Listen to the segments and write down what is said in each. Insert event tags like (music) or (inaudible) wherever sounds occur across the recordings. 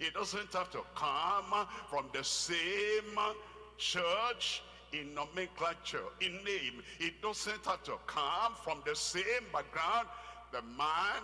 It doesn't have to come from the same church in nomenclature, in name. It doesn't have to come from the same background. The man,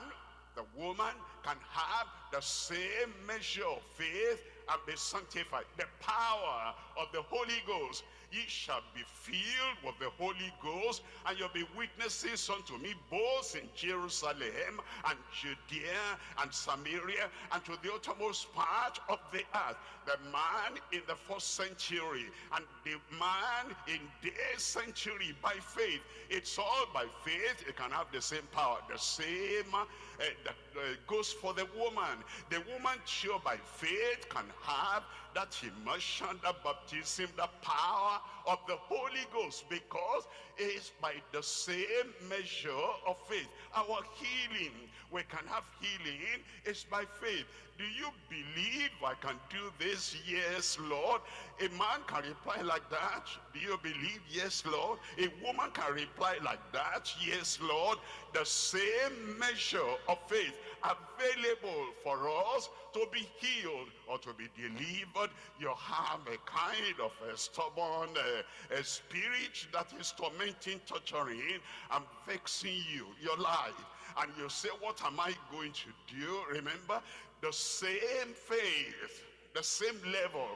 the woman can have the same measure of faith and be sanctified. The power of the Holy Ghost ye shall be filled with the Holy Ghost, and you'll be witnesses unto me both in Jerusalem and Judea and Samaria and to the uttermost part of the earth. The man in the first century and the man in this century by faith. It's all by faith. It can have the same power, the same uh, uh, Uh, goes for the woman. The woman sure by faith can have that immersion, that baptism, the power of the Holy Ghost because it's by the same measure of faith. Our healing, we can have healing, is by faith. Do you believe I can do this? Yes, Lord. A man can reply like that. Do you believe? Yes, Lord. A woman can reply like that. Yes, Lord. The same measure of faith available for us to be healed or to be delivered. You have a kind of a stubborn uh, a spirit that is tormenting, torturing, and vexing you, your life. And you say, what am I going to do? Remember, the same faith, the same level,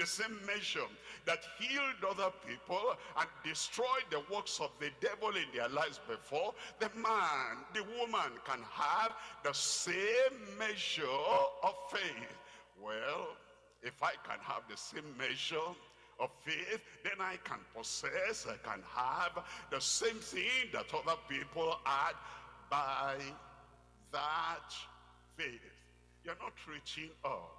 the same measure that healed other people and destroyed the works of the devil in their lives before, the man, the woman can have the same measure of faith. Well, if I can have the same measure of faith, then I can possess, I can have the same thing that other people had by that faith. You're not reaching up.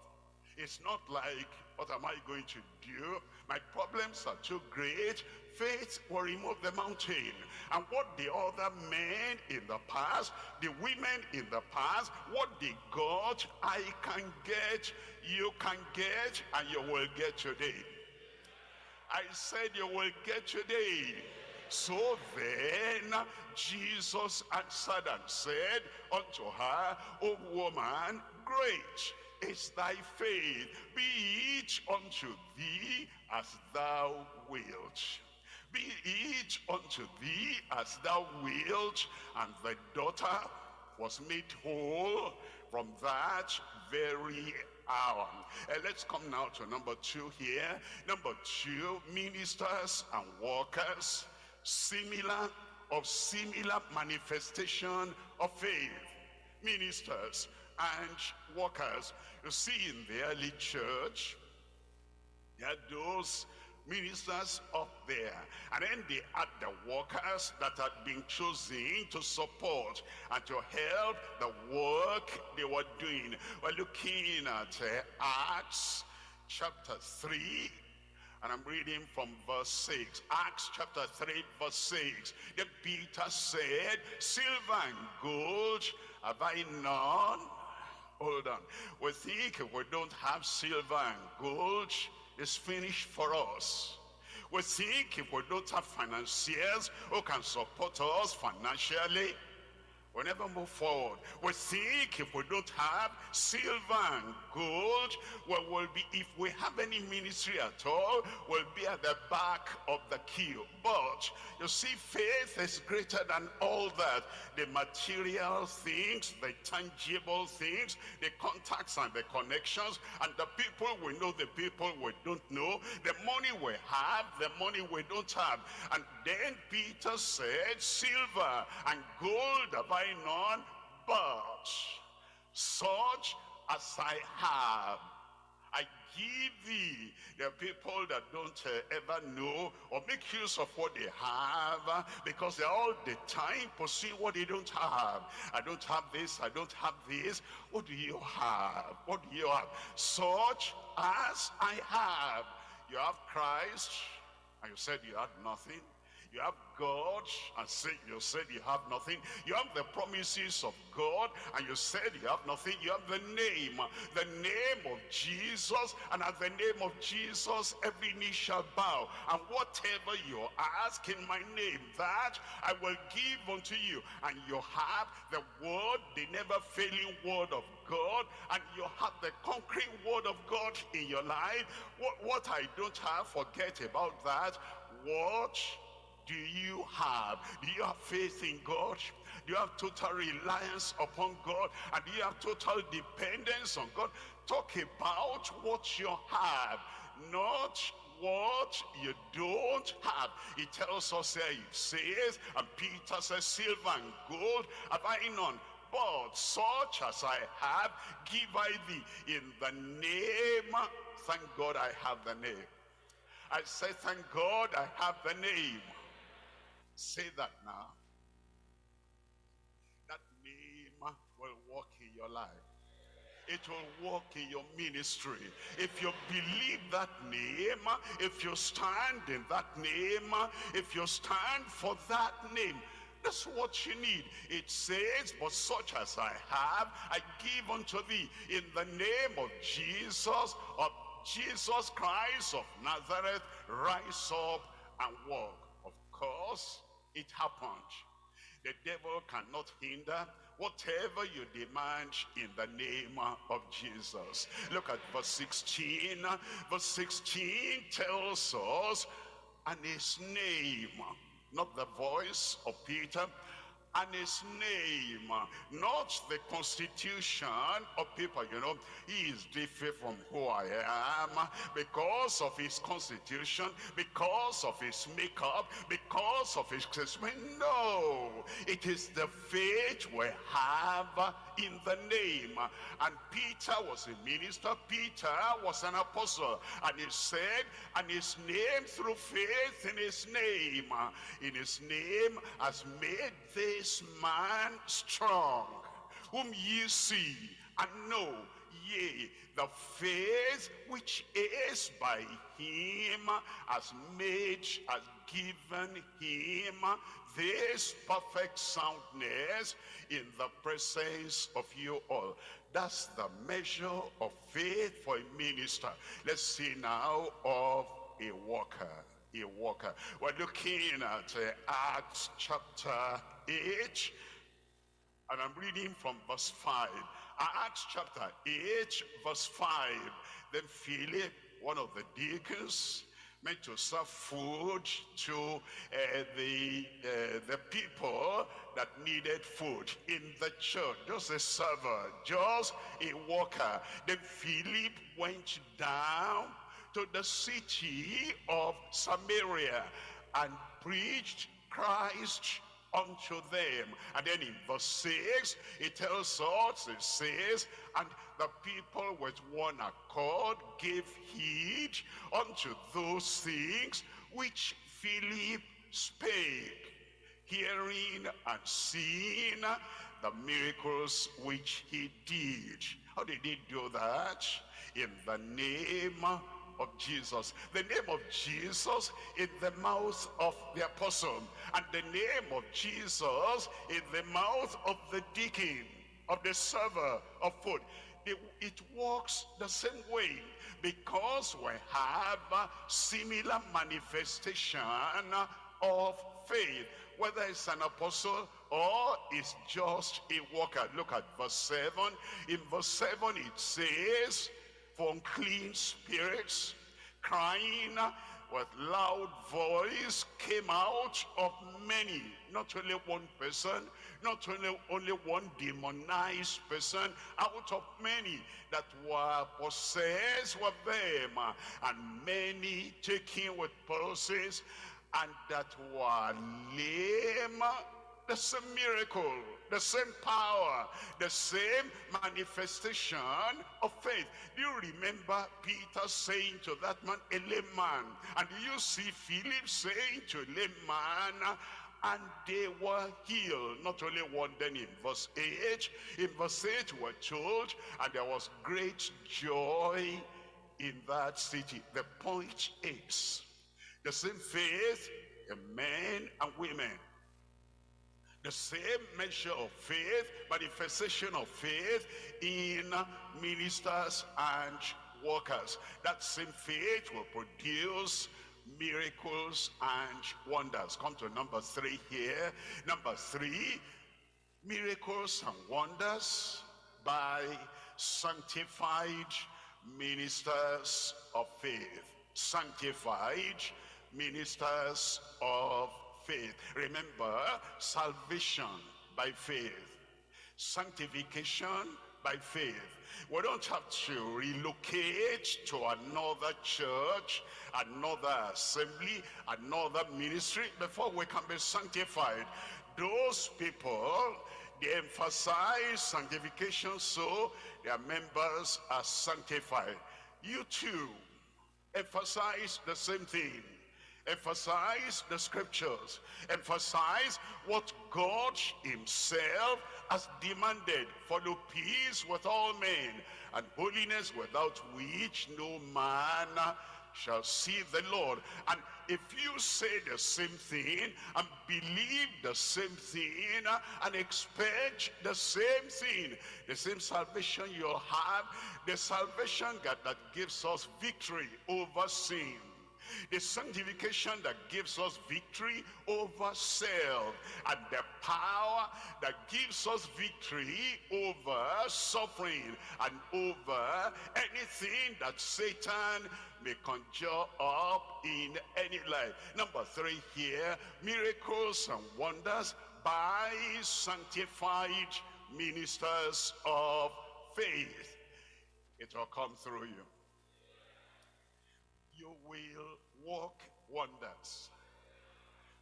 It's not like, what am I going to do? My problems are too great. Faith will remove the mountain. And what the other men in the past, the women in the past, what they got, I can get, you can get, and you will get today. I said you will get today. So then Jesus answered and said unto her, O woman, great is thy faith. Be it unto thee as thou wilt. Be it unto thee as thou wilt. And the daughter was made whole from that very hour. Uh, let's come now to number two here. Number two, ministers and workers similar of similar manifestation of faith ministers and workers you see in the early church there are those ministers up there and then they had the workers that had been chosen to support and to help the work they were doing we're looking at uh, acts chapter 3 and I'm reading from verse 6. Acts chapter 3 verse 6. Then Peter said, Silver and gold have I none. Hold on. We think if we don't have silver and gold, it's finished for us. We think if we don't have financiers who can support us financially, We'll never move forward. We think if we don't have silver and gold, we will be, if we have any ministry at all, we'll be at the back of the queue. But, you see, faith is greater than all that. The material things, the tangible things, the contacts and the connections, and the people we know, the people we don't know, the money we have, the money we don't have. And then Peter said, silver and gold have I none, but such as I have, I give thee. Are people that don't uh, ever know or make use of what they have uh, because they're all the time pursuing what they don't have. I don't have this, I don't have this. What do you have? What do you have? Such as I have. You have Christ, and you said you had nothing. You have God and say you said you have nothing. You have the promises of God and you said you have nothing. You have the name, the name of Jesus. And at the name of Jesus, every knee shall bow. And whatever you ask in my name, that I will give unto you. And you have the word, the never failing word of God. And you have the concrete word of God in your life. What, what I don't have, forget about that. What do you have? Do you have faith in God? Do you have total reliance upon God? And do you have total dependence on God? Talk about what you have, not what you don't have. He tells us there, he says, and Peter says, silver and gold have I none. But such as I have, give I thee in the name. Thank God I have the name. I say, thank God I have the name. Say that now. That name will work in your life. It will work in your ministry. If you believe that name, if you stand in that name, if you stand for that name, that's what you need. It says, but such as I have, I give unto thee in the name of Jesus, of Jesus Christ of Nazareth, rise up and walk. Of course, it happened. The devil cannot hinder whatever you demand in the name of Jesus. Look at verse 16. Verse 16 tells us, and his name, not the voice of Peter, and his name, not the constitution of people. You know, he is different from who I am because of his constitution, because of his makeup, because of his assessment. No, it is the faith we have in the name. And Peter was a minister, Peter was an apostle. And he said, and his name through faith in his name, in his name has made this man strong, whom ye see and know, yea, the faith which is by him has made, has given him this perfect soundness in the presence of you all. That's the measure of faith for a minister. Let's see now of a worker. A worker. We're looking at uh, Acts chapter 8, and I'm reading from verse 5. Acts chapter 8, verse 5. Then Philip, one of the deacons, meant to serve food to uh, the, uh, the people that needed food in the church. Just a server, just a worker. Then Philip went down to the city of Samaria and preached Christ unto them. And then in verse 6, it tells us, it says, and the people with one accord gave heed unto those things which Philip spake, hearing and seeing the miracles which he did. How did he do that? In the name of Jesus. The name of Jesus in the mouth of the apostle. And the name of Jesus in the mouth of the deacon, of the server of food. It, it works the same way because we have a similar manifestation of faith whether it's an apostle or it's just a worker look at verse 7 in verse 7 it says unclean spirits, crying with loud voice came out of many, not only one person, not only, only one demonized person, out of many that were possessed with them, and many taken with palsies, and that were lame the same miracle, the same power, the same manifestation of faith. Do you remember Peter saying to that man, a lame man? And do you see Philip saying to a lame man, and they were healed. Not only one, then in verse 8, in verse 8 we're told, and there was great joy in that city. The point is, the same faith in men and women. The same measure of faith, manifestation of faith in ministers and workers. That same faith will produce miracles and wonders. Come to number three here. Number three, miracles and wonders by sanctified ministers of faith. Sanctified ministers of faith. Remember, salvation by faith. Sanctification by faith. We don't have to relocate to another church, another assembly, another ministry before we can be sanctified. Those people, they emphasize sanctification so their members are sanctified. You too, emphasize the same thing emphasize the scriptures, emphasize what God himself has demanded. Follow peace with all men and holiness without which no man shall see the Lord. And if you say the same thing and believe the same thing and expect the same thing, the same salvation you'll have, the salvation God that gives us victory over sin, the sanctification that gives us victory over self and the power that gives us victory over suffering and over anything that Satan may conjure up in any life. Number three here, miracles and wonders by sanctified ministers of faith. It will come through you you will work wonders.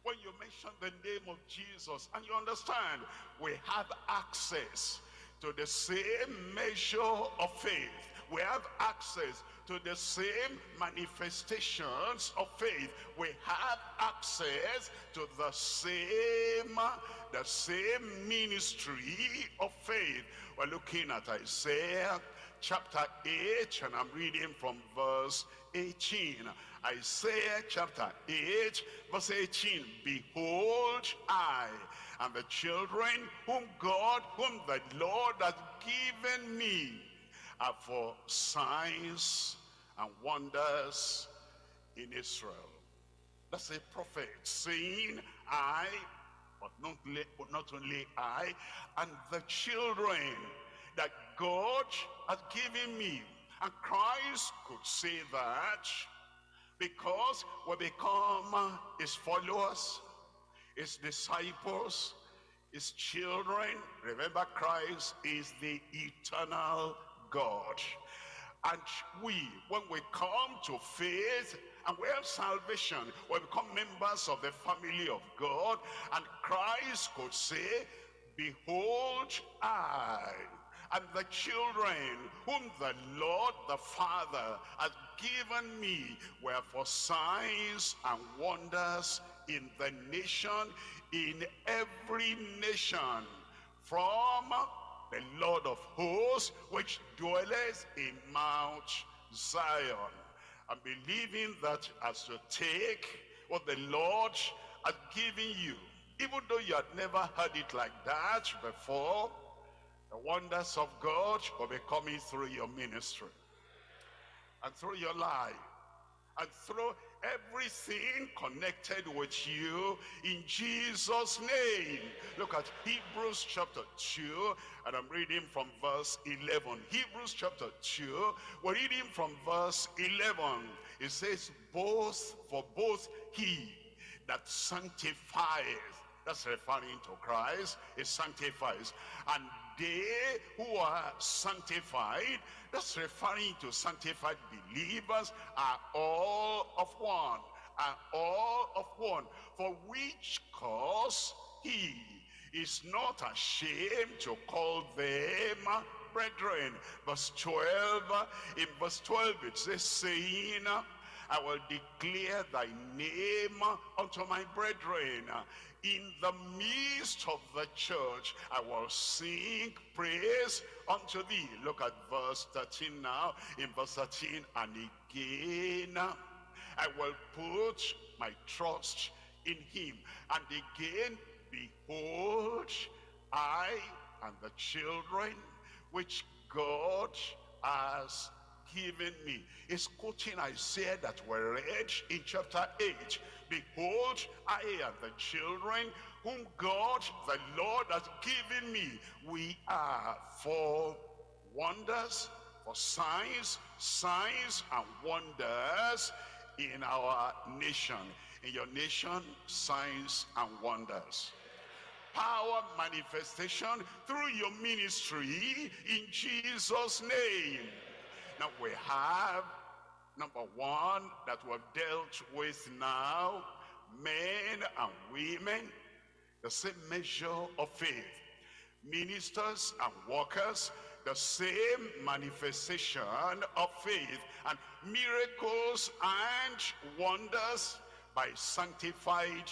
When you mention the name of Jesus and you understand we have access to the same measure of faith. We have access to the same manifestations of faith. We have access to the same, the same ministry of faith. We're looking at Isaiah chapter 8 and I'm reading from verse 18. Isaiah chapter 8 verse 18. Behold, I and the children whom God, whom the Lord has given me are for signs and wonders in Israel. That's a prophet saying, I, but not, but not only I, and the children that God has given me and Christ could say that because we become his followers, his disciples, his children. Remember Christ is the eternal God. And we, when we come to faith and we have salvation, we become members of the family of God. And Christ could say, behold, I and the children whom the Lord the Father has given me were for signs and wonders in the nation, in every nation, from the Lord of hosts, which dwelleth in Mount Zion. I'm believing that as you take what the Lord has given you, even though you had never heard it like that before, the wonders of God will be coming through your ministry and through your life and through everything connected with you in Jesus name. Look at Hebrews chapter 2 and I'm reading from verse 11 Hebrews chapter 2 we're reading from verse 11 it says both for both he that sanctifies that's referring to Christ he sanctifies and they who are sanctified, that's referring to sanctified believers, are all of one, are all of one, for which cause he is not ashamed to call them brethren. Verse 12, in verse 12 it says, saying, I will declare thy name unto my brethren in the midst of the church I will sing praise unto thee look at verse 13 now in verse 13 and again I will put my trust in him. And again, behold, I and the children which God has given me. It's quoting Isaiah that we read in chapter 8. Behold, I and the children whom God, the Lord, has given me. We are for wonders, for signs, signs and wonders in our nation. In your nation, signs and wonders power manifestation through your ministry in Jesus name now we have number one that we've dealt with now men and women the same measure of faith. Ministers and workers the same manifestation of faith and miracles and wonders by sanctified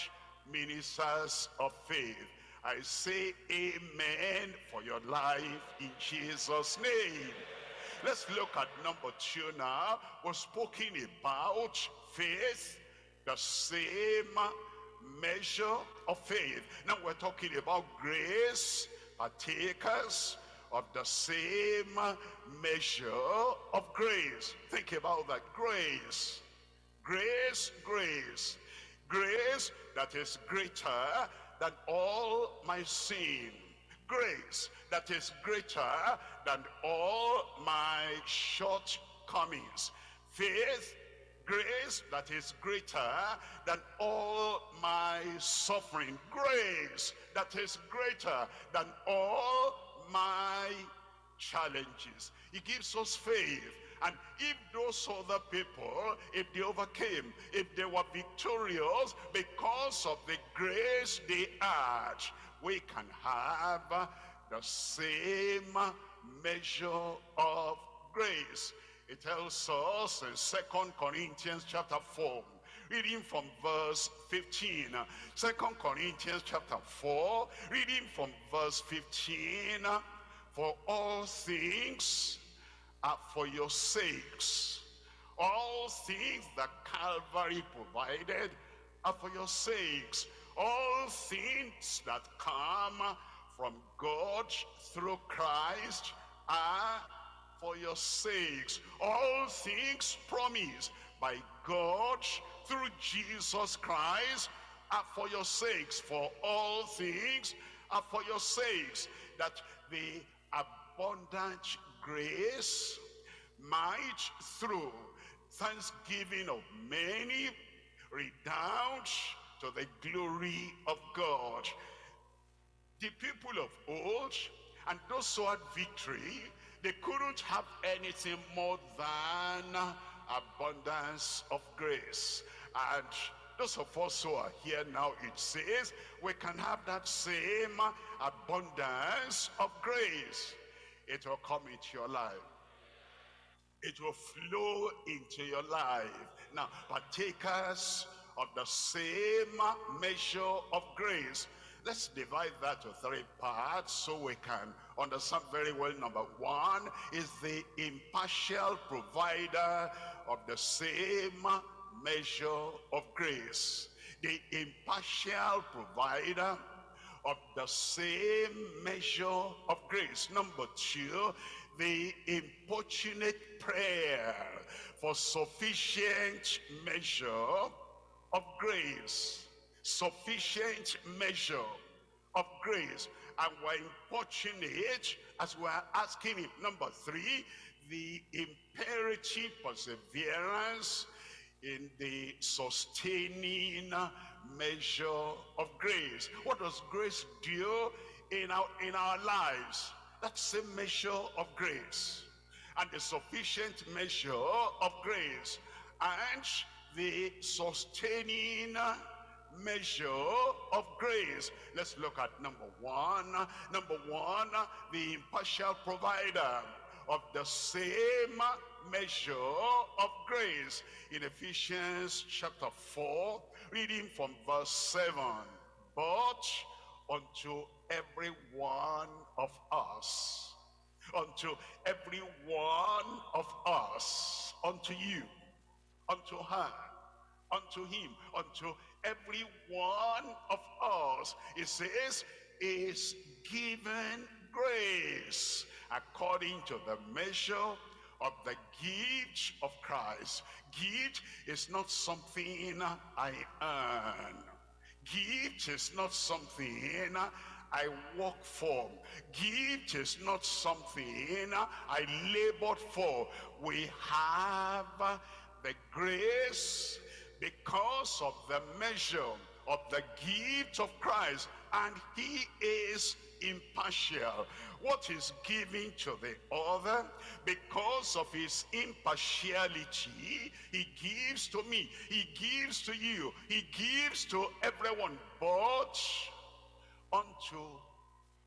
ministers of faith. I say amen for your life in Jesus name let's look at number two now we're speaking about faith the same measure of faith now we're talking about grace partakers of the same measure of grace. Think about that. Grace, grace, grace. Grace that is greater than all my sin. Grace that is greater than all my shortcomings. Faith, grace that is greater than all my suffering. Grace that is greater than all my challenges. He gives us faith. And if those other people, if they overcame, if they were victorious because of the grace they had, we can have the same measure of grace. It tells us in Second Corinthians chapter 4, reading from verse 15. Second Corinthians chapter 4, reading from verse 15. For all things are for your sakes. All things that Calvary provided are for your sakes. All things that come from God through Christ are for your sakes. All things promised by God through Jesus Christ are for your sakes. For all things are for your sakes. That the abundant grace might through thanksgiving of many redound to the glory of God. The people of old and those who had victory, they couldn't have anything more than abundance of grace. And those of us who are here now, it says, we can have that same abundance of grace. It will come into your life. It will flow into your life. Now, partakers of the same measure of grace. Let's divide that to three parts so we can understand very well. Number one is the impartial provider of the same measure of grace. The impartial provider of the same measure of grace. Number two, the importunate prayer for sufficient measure of grace. Sufficient measure of grace. And we're importunate as we're asking him. Number three, the imperative perseverance in the sustaining measure of grace. What does grace do in our, in our lives? That's the measure of grace. And the sufficient measure of grace. And the sustaining measure of grace. Let's look at number one. Number one, the impartial provider of the same measure of grace. In Ephesians chapter 4, reading from verse 7. But unto every one of us, unto every one of us, unto you, unto her, unto him, unto every one of us. It says, is given grace according to the measure of the gift of Christ. Gift is not something I earn. Gift is not something I work for. Gift is not something I labored for. We have the grace because of the measure of the gift of Christ and he is impartial. What is given to the other, because of his impartiality, he gives to me, he gives to you, he gives to everyone, but unto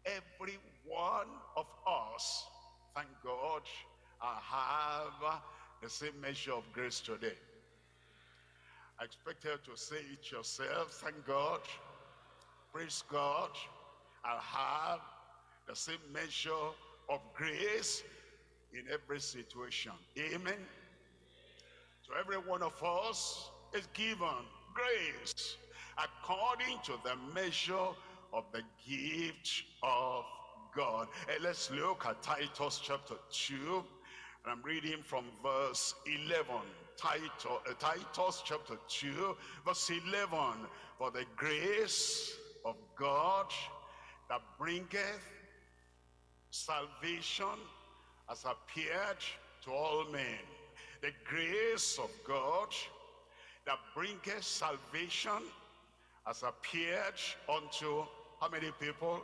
every one of us. Thank God I have the same measure of grace today. I expect you to say it yourself. Thank God. Praise God. I'll have the same measure of grace in every situation. Amen. To every one of us is given grace according to the measure of the gift of God. And let's look at Titus chapter 2. And I'm reading from verse 11. Titus, uh, Titus chapter 2, verse 11. For the grace of God that bringeth salvation has appeared to all men. The grace of God that bringeth salvation has appeared unto how many people?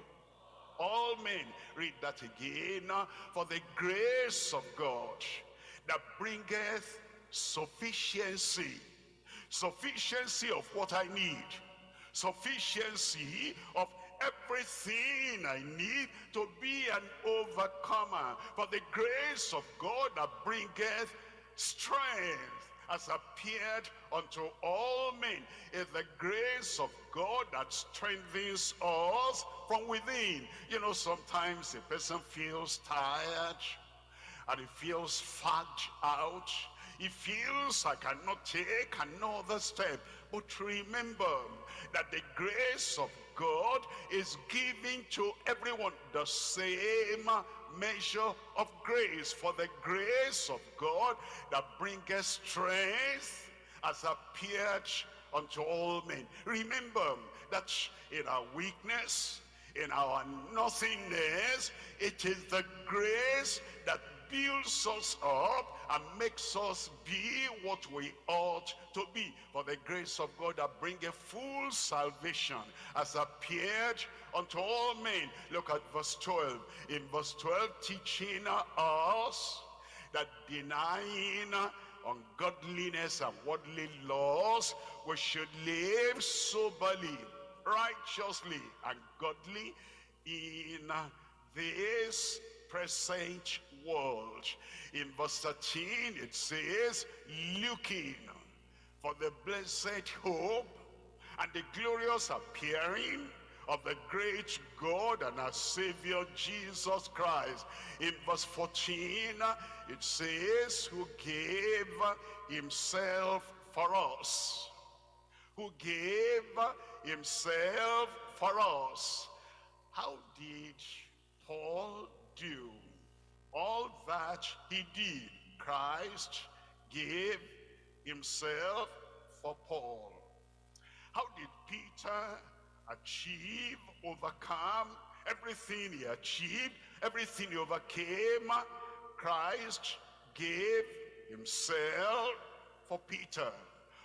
All men. Read that again. Uh, for the grace of God that bringeth sufficiency. Sufficiency of what I need. Sufficiency of everything I need to be an overcomer. For the grace of God that bringeth strength has appeared unto all men is the grace of God that strengthens us from within. You know, sometimes a person feels tired and he feels fagged out. He feels I cannot take another step. But remember that the grace of God is giving to everyone the same measure of grace. For the grace of God that bringeth strength has appeared unto all men. Remember that in our weakness, in our nothingness, it is the grace that builds us up and makes us be what we ought to be. For the grace of God that bringeth full salvation has appeared unto all men. Look at verse 12. In verse 12, teaching us that denying ungodliness and worldly laws, we should live soberly, righteously, and godly in this present world. In verse 13, it says, looking for the blessed hope and the glorious appearing of the great God and our Savior Jesus Christ. In verse 14, it says, who gave himself for us. Who gave himself for us. How did Paul do all that he did? Christ gave himself for Paul. How did Peter achieve, overcome everything he achieved, everything he overcame? Christ gave himself for Peter.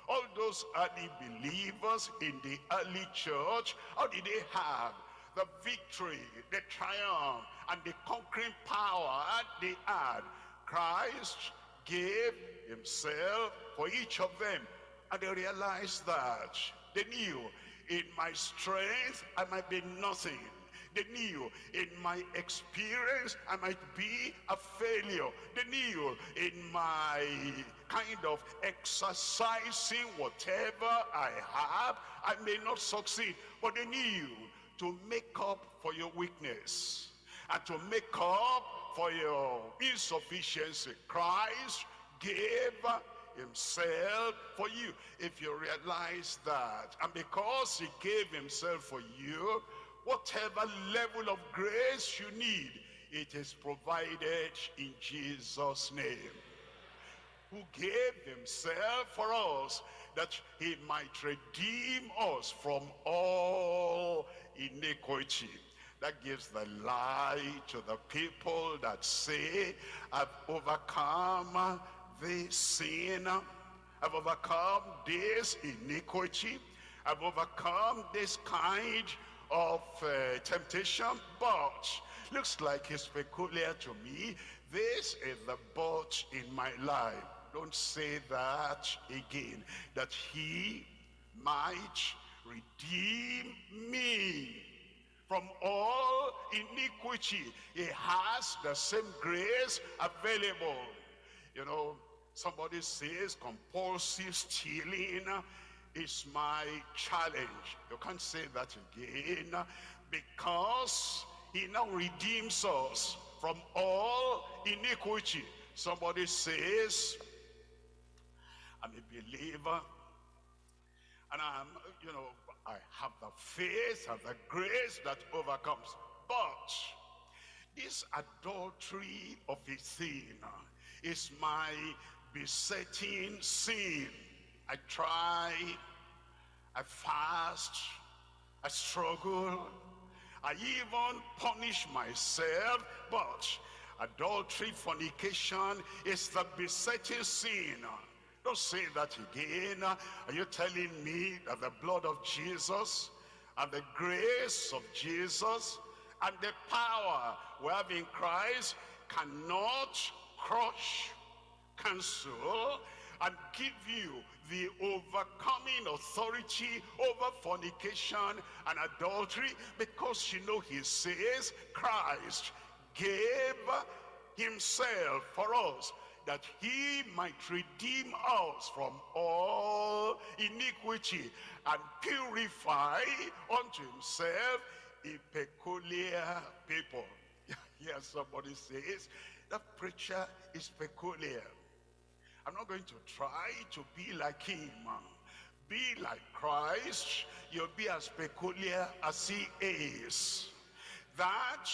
All those early believers in the early church, how did they have the victory, the triumph, and the conquering power they had? Christ gave himself for each of them. And they realized that. They knew in my strength I might be nothing. They knew in my experience I might be a failure. They knew in my kind of exercising whatever I have, I may not succeed. But they knew to make up for your weakness and to make up for your insufficiency. Christ gave himself for you. If you realize that, and because he gave himself for you, whatever level of grace you need, it is provided in Jesus' name. Who gave himself for us, that he might redeem us from all iniquity. That gives the lie to the people that say, I've overcome this sin. I've overcome this iniquity. I've overcome this kind of uh, temptation. But looks like it's peculiar to me. This is the but in my life. Don't say that again. That he might redeem me from all iniquity. He has the same grace available. You know, somebody says compulsive stealing is my challenge. You can't say that again because he now redeems us from all iniquity. Somebody says, I'm a believer and I'm, you know, I have the faith and the grace that overcomes. But this adultery of a sin is my besetting sin. I try, I fast, I struggle, I even punish myself, but adultery, fornication is the besetting sin. Don't say that again. Are you telling me that the blood of Jesus and the grace of Jesus and the power we have in Christ cannot crush, cancel, and give you the overcoming authority over fornication and adultery because you know he says Christ gave himself for us that he might redeem us from all iniquity and purify unto himself a peculiar people. (laughs) Here somebody says, that preacher is peculiar. I'm not going to try to be like him. Be like Christ. You'll be as peculiar as he is. That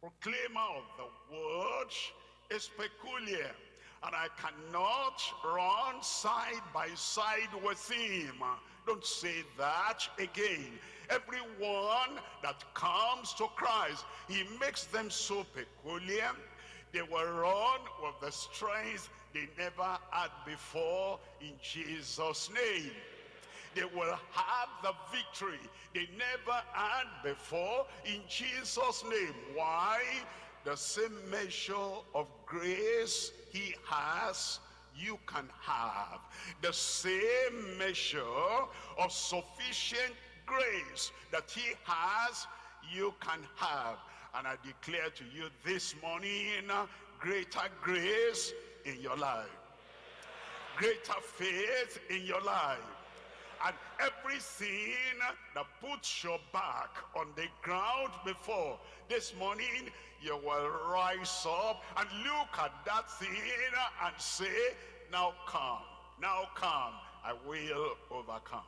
proclaimer of the word is peculiar. And I cannot run side by side with him. Don't say that again. Everyone that comes to Christ, he makes them so peculiar. They will run with the strength they never had before in Jesus' name. They will have the victory they never had before in Jesus' name. Why? The same measure of grace he has you can have. The same measure of sufficient grace that he has you can have. And I declare to you this morning greater grace in your life. Greater faith in your life and every sin that puts your back on the ground before this morning you will rise up and look at that sin and say, now come, now come, I will overcome.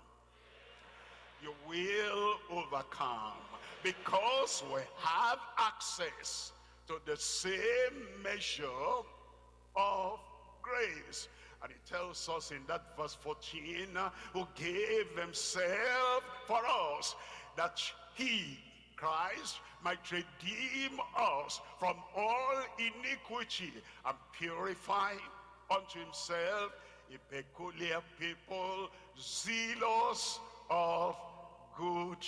You will overcome because we have access to the same measure of grace. And he tells us in that verse 14, who gave himself for us, that he, Christ, might redeem us from all iniquity and purify unto himself a peculiar people, zealous of good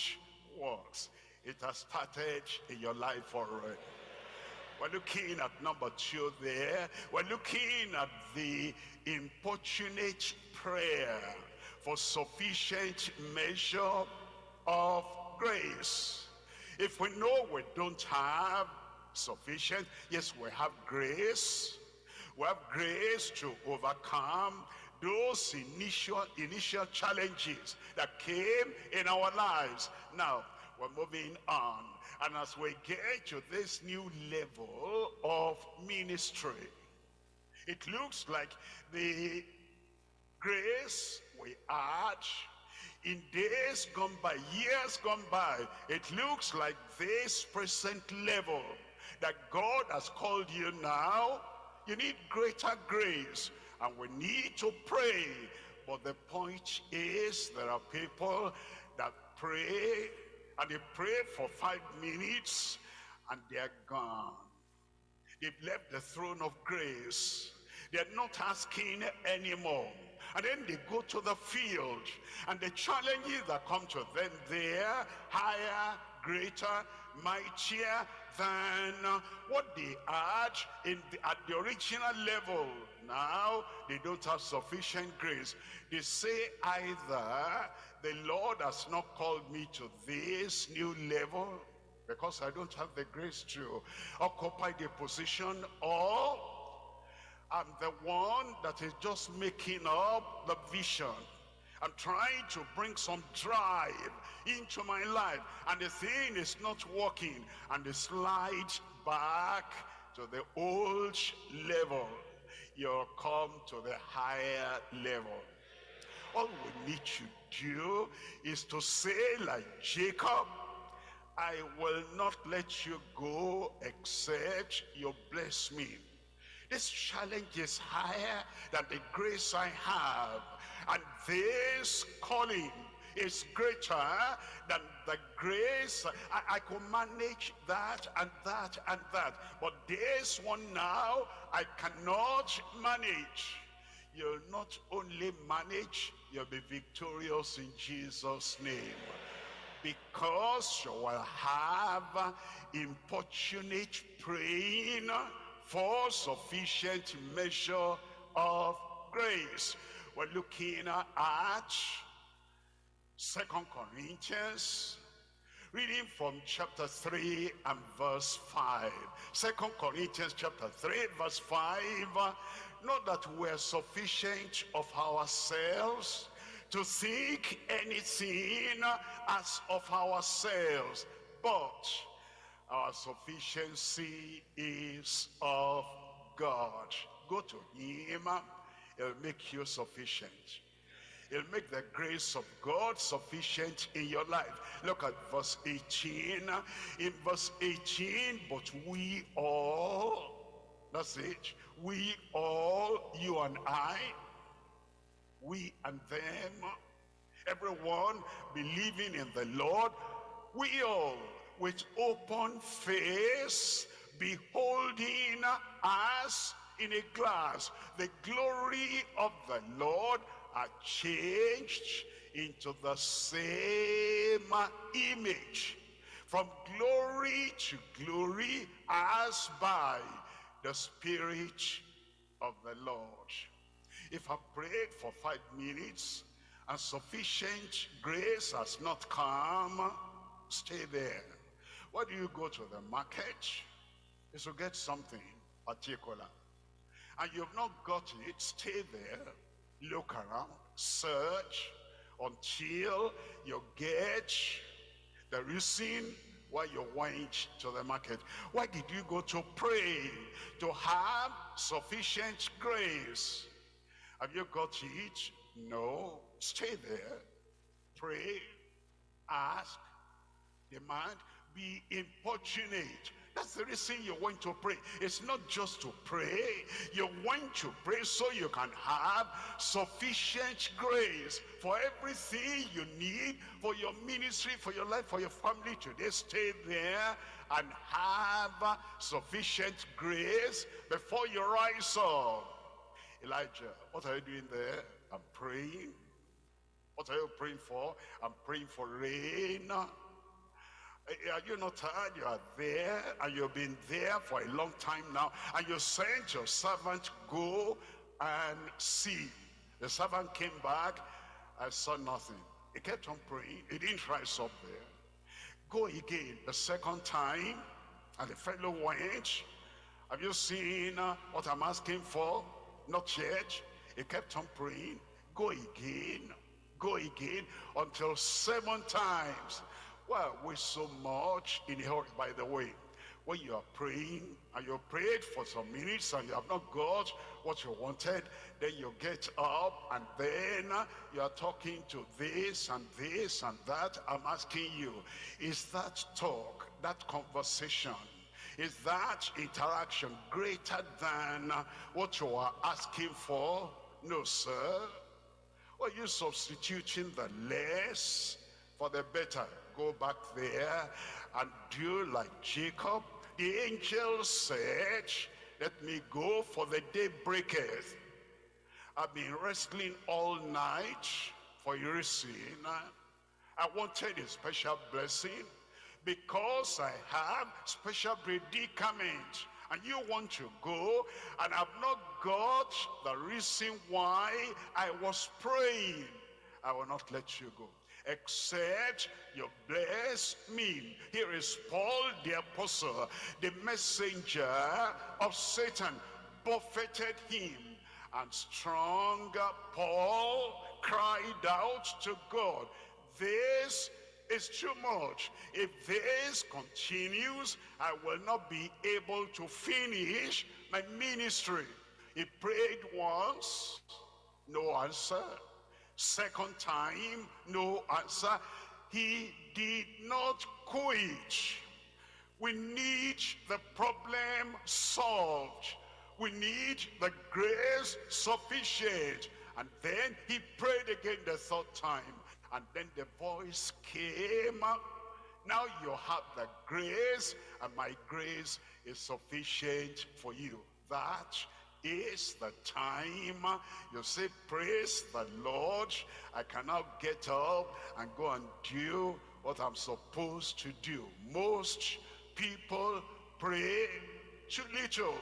works. It has started in your life already. We're looking at number two there. We're looking at the importunate prayer for sufficient measure of grace. If we know we don't have sufficient, yes, we have grace. We have grace to overcome those initial, initial challenges that came in our lives. Now, we're moving on. And as we get to this new level of ministry, It looks like the grace we had in days gone by, years gone by, it looks like this present level that God has called you now, you need greater grace and we need to pray. But the point is there are people that pray and they pray for five minutes and they're gone. They've left the throne of grace. They're not asking anymore. And then they go to the field and the challenges that come to them there, higher, greater, mightier than what they had in the, at the original level. Now, they don't have sufficient grace. They say either the Lord has not called me to this new level because I don't have the grace to occupy the position or I'm the one that is just making up the vision. I'm trying to bring some drive into my life and the thing is not working and they slide back to the old level. You'll come to the higher level. All we need to do is to say like Jacob, I will not let you go except you bless me. This challenge is higher than the grace I have. And this calling is greater than the grace. I, I can manage that and that and that. But this one now, I cannot manage. You'll not only manage, you'll be victorious in Jesus' name. Because you will have importunate praying for sufficient measure of grace. We're looking at Second Corinthians, reading from chapter 3 and verse 5. Second Corinthians chapter 3 verse 5. Not that we're sufficient of ourselves to think anything as of ourselves, but our sufficiency is of God. Go to him. He'll make you sufficient. He'll make the grace of God sufficient in your life. Look at verse 18. In verse 18, but we all, that's it, we all, you and I, we and them, everyone believing in the Lord, we all with open face, beholding as in a glass the glory of the Lord are changed into the same image from glory to glory as by the Spirit of the Lord. If I prayed for five minutes and sufficient grace has not come, stay there. Why do you go to the market? Is to get something particular. And you've not got it, stay there, look around, search until you get the reason why you went to the market. Why did you go to pray? To have sufficient grace. Have you got it? No. Stay there. Pray. Ask. Demand be importunate. That's the reason you want to pray. It's not just to pray. You want to pray so you can have sufficient grace for everything you need for your ministry, for your life, for your family today. Stay there and have sufficient grace before you rise up. Elijah, what are you doing there? I'm praying. What are you praying for? I'm praying for rain. Are you not tired? You are there and you've been there for a long time now and you sent your servant go and see. The servant came back, I saw nothing. He kept on praying. He didn't rise up there. Go again the second time and the fellow went. Have you seen uh, what I'm asking for? Not yet. He kept on praying. Go again. Go again until seven times well, we're so much in a hurry, by the way. when you are praying and you prayed for some minutes and you have not got what you wanted, then you get up and then you are talking to this and this and that. I'm asking you, is that talk, that conversation, is that interaction greater than what you are asking for? No, sir. Are you substituting the less for the better? Go back there and do like Jacob. The angel said, let me go for the day breaketh. I've been wrestling all night for your sin. I wanted a special blessing because I have special predicament and you want to go and I've not got the reason why I was praying. I will not let you go except you bless me. Here is Paul the apostle, the messenger of Satan, buffeted him. And stronger Paul cried out to God, this is too much. If this continues, I will not be able to finish my ministry. He prayed once, no answer. Second time, no answer. He did not quit. We need the problem solved. We need the grace sufficient. And then he prayed again the third time. And then the voice came up. Now you have the grace, and my grace is sufficient for you. That is the time. You say praise the lord. I cannot get up and go and do what i'm supposed to do. Most people pray too little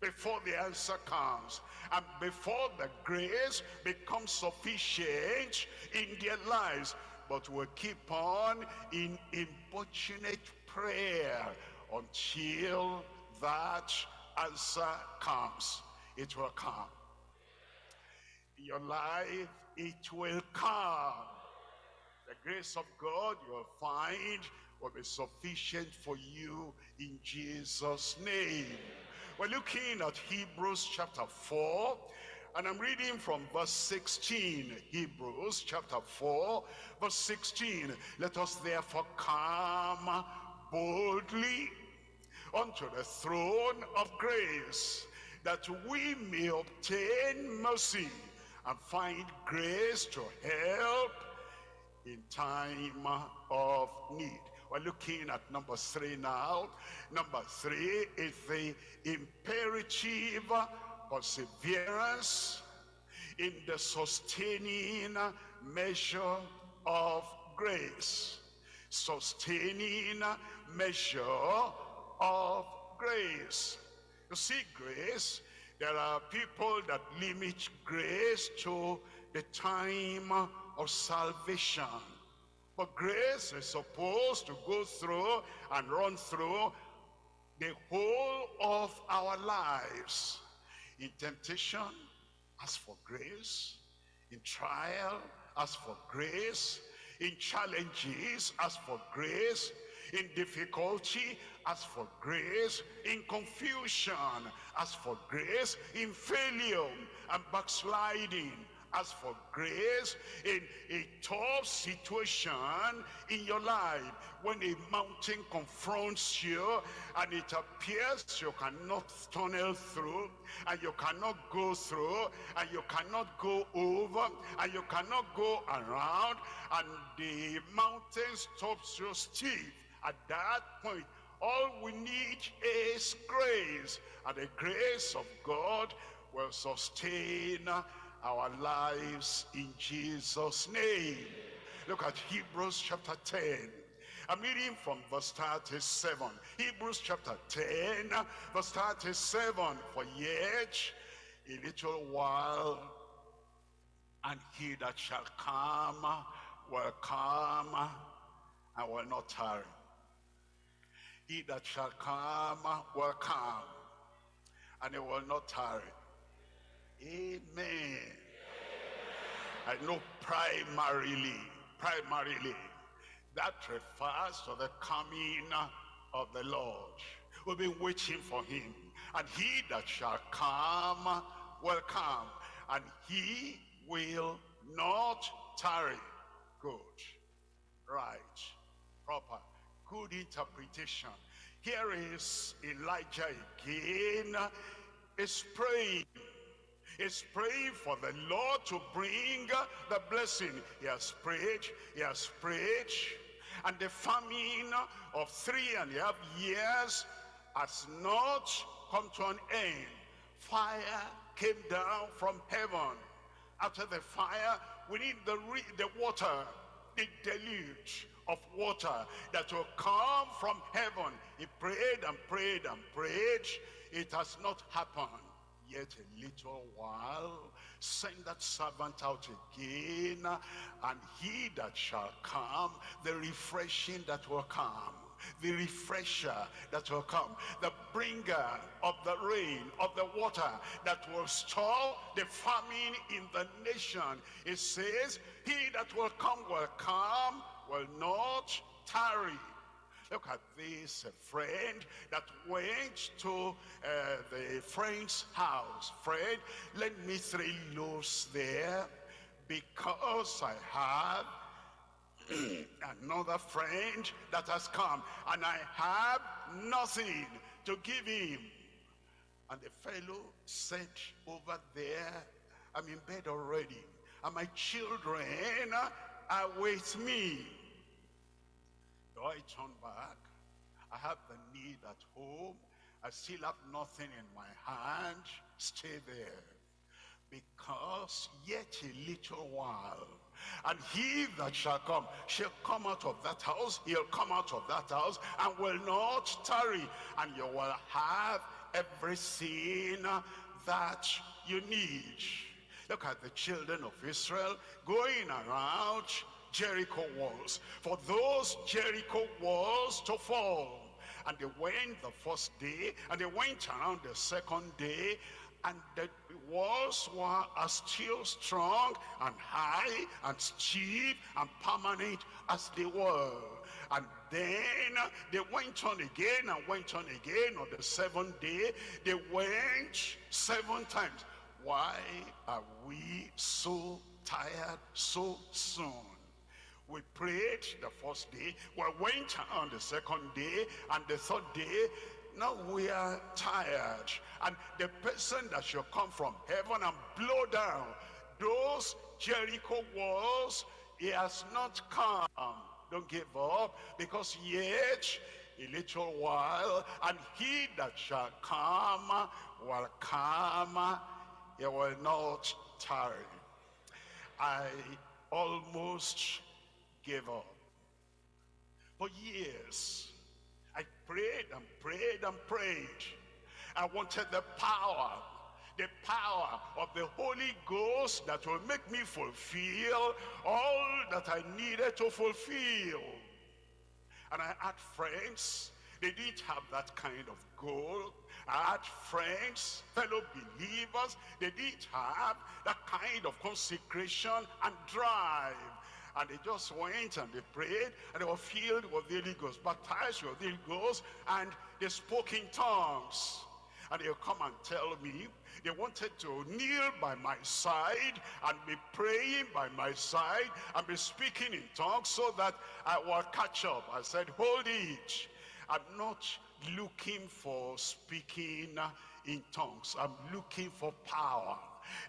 before the answer comes. And before the grace becomes sufficient in their lives. But we'll keep on in importunate prayer until that answer comes, it will come. In your life, it will come. The grace of God you will find will be sufficient for you in Jesus' name. We're looking at Hebrews chapter 4, and I'm reading from verse 16. Hebrews chapter 4, verse 16. Let us therefore come boldly unto the throne of grace, that we may obtain mercy and find grace to help in time of need. We're looking at number three now. Number three is the imperative perseverance in the sustaining measure of grace. Sustaining measure of grace. You see, grace, there are people that limit grace to the time of salvation. But grace is supposed to go through and run through the whole of our lives. In temptation, ask for grace. In trial, ask for grace. In challenges, ask for grace in difficulty, ask for grace. In confusion, as for grace. In failure and backsliding, as for grace in a tough situation in your life when a mountain confronts you and it appears you cannot tunnel through and you cannot go through and you cannot go over and you cannot go around and the mountain stops you stiff at that point, all we need is grace. And the grace of God will sustain our lives in Jesus' name. Look at Hebrews chapter 10. I'm reading from verse 37. Hebrews chapter 10, verse 37. For yet a little while, and he that shall come will come and will not tarry. He that shall come will come, and he will not tarry. Amen. I know primarily, primarily, that refers to the coming of the Lord. We've been waiting for him. And he that shall come will come. And he will not tarry. Good. Right. Proper. Good interpretation. Here is Elijah again. Is praying. Is praying for the Lord to bring the blessing. He has prayed. He has prayed. And the famine of three and a half years has not come to an end. Fire came down from heaven. After the fire, we need the, the water, the deluge of water that will come from heaven. He prayed and prayed and prayed. It has not happened. Yet a little while, send that servant out again, and he that shall come, the refreshing that will come the refresher that will come, the bringer of the rain, of the water that will stop the famine in the nation. It says, he that will come will come, will not tarry. Look at this friend that went to uh, the friend's house. Friend, let me three loaves there because I have (clears throat) another friend that has come and I have nothing to give him. And the fellow said over there, I'm in bed already and my children are me. Do I turn back? I have the need at home. I still have nothing in my hand. Stay there. Because yet a little while and he that shall come shall come out of that house. He'll come out of that house and will not tarry. And you will have everything that you need. Look at the children of Israel going around Jericho walls. For those Jericho walls to fall. And they went the first day, and they went around the second day, and the walls were as still strong and high and steep and permanent as they were. And then they went on again and went on again on the seventh day. They went seven times. Why are we so tired so soon? We prayed the first day, we went on the second day, and the third day, now we are tired. And the person that shall come from heaven and blow down those Jericho walls, he has not come. Don't give up, because yet a little while, and he that shall come will come, he will not tarry. I almost gave up. For years, I prayed and prayed and prayed. I wanted the power, the power of the Holy Ghost that will make me fulfill all that I needed to fulfill. And I had friends, they didn't have that kind of goal. Had friends, fellow believers, they didn't have that kind of consecration and drive. And they just went and they prayed and they were filled with the Holy Ghost, baptized with the Holy Ghost, and they spoke in tongues. And they'll come and tell me they wanted to kneel by my side and be praying by my side and be speaking in tongues so that I will catch up. I said, hold it. I'm not looking for speaking in tongues. I'm looking for power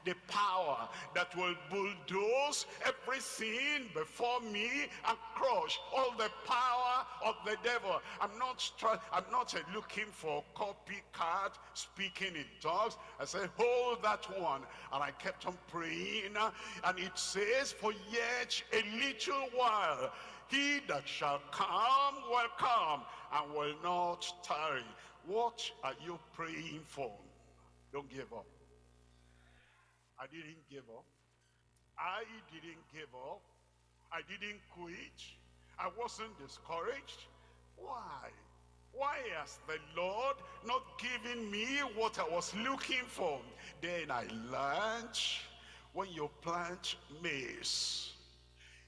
the power that will bulldoze everything before me and crush all the power of the devil. I'm not I'm not uh, looking for copycat speaking in tongues. I said, hold that one. And I kept on praying. And it says, for yet a little while, he that shall come will come and will not tarry. What are you praying for? Don't give up. I didn't give up. I didn't give up. I didn't quit. I wasn't discouraged. Why? Why has the Lord not given me what I was looking for? Then I learned when you plant maize,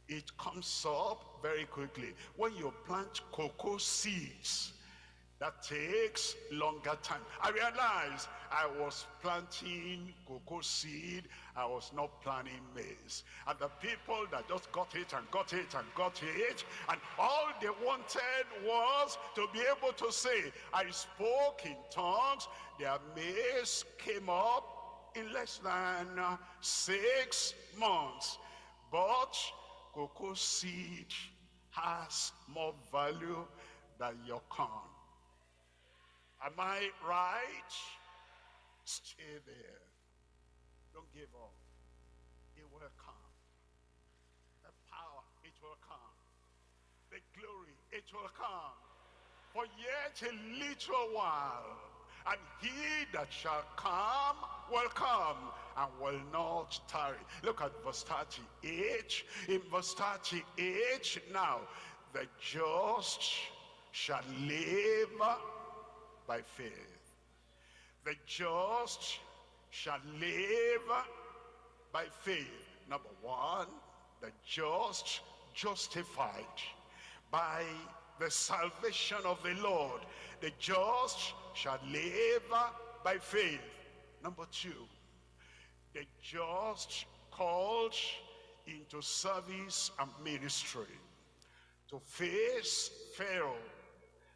it comes up very quickly. When you plant cocoa seeds, that takes longer time. I realized I was planting cocoa seed. I was not planting maize. And the people that just got it and got it and got it, and all they wanted was to be able to say, I spoke in tongues. Their maize came up in less than uh, six months. But cocoa seed has more value than your corn. Am I right? Stay there. Don't give up. It will come. The power, it will come. The glory, it will come. For yet a little while, and he that shall come will come and will not tarry. Look at verse 38. In verse 38, now, the just shall live by faith. The just shall live by faith. Number one, the just justified by the salvation of the Lord. The just shall live by faith. Number two, the just called into service and ministry to face Pharaoh.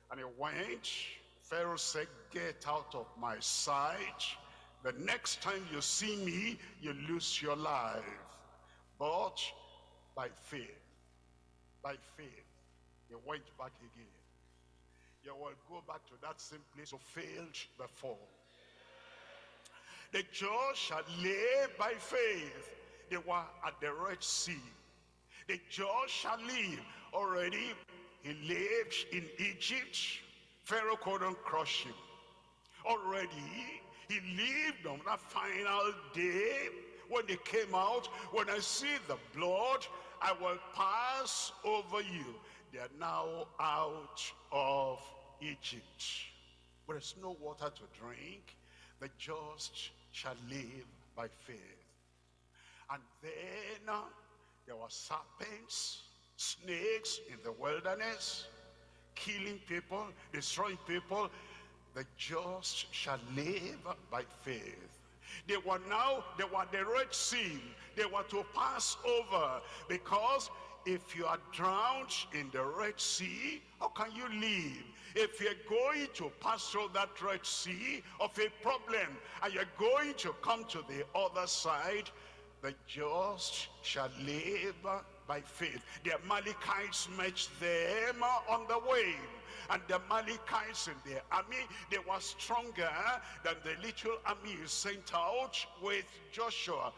And he went Pharaoh said, get out of my sight. The next time you see me, you lose your life. But by faith, by faith, he went back again. You will go back to that same place you failed before. The just shall live by faith. They were at the Red Sea. The just shall live. Already, he lived in Egypt Pharaoh couldn't crush him. Already, he lived on that final day when they came out. When I see the blood, I will pass over you. They are now out of Egypt. There is no water to drink. The just shall live by faith. And then uh, there were serpents, snakes in the wilderness killing people, destroying people, the just shall live by faith. They were now, they were the Red Sea. They were to pass over because if you are drowned in the Red Sea, how can you live? If you're going to pass through that Red Sea of a problem and you're going to come to the other side, the just shall live by faith. The Amalekites met them on the way. And the Amalekites in their army, they were stronger than the little army sent out with Joshua.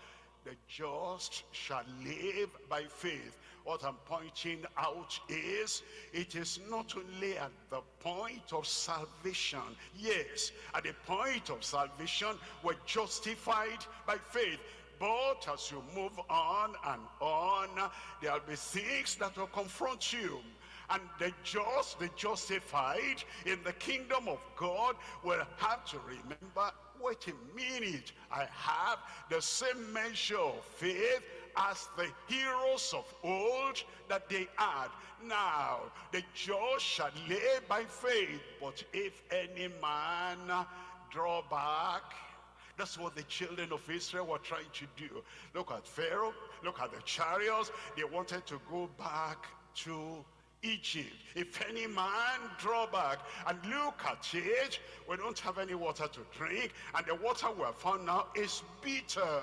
The just shall live by faith. What I'm pointing out is, it is not only at the point of salvation. Yes, at the point of salvation, we're justified by faith. But as you move on and on, there'll be things that will confront you. And the just, the justified in the kingdom of God will have to remember, wait a minute, I have the same measure of faith as the heroes of old that they had. Now, the just shall lay by faith, but if any man draw back, that's what the children of Israel were trying to do. Look at Pharaoh, look at the chariots. They wanted to go back to Egypt. If any man draw back and look at it, we don't have any water to drink, and the water we have found now is bitter.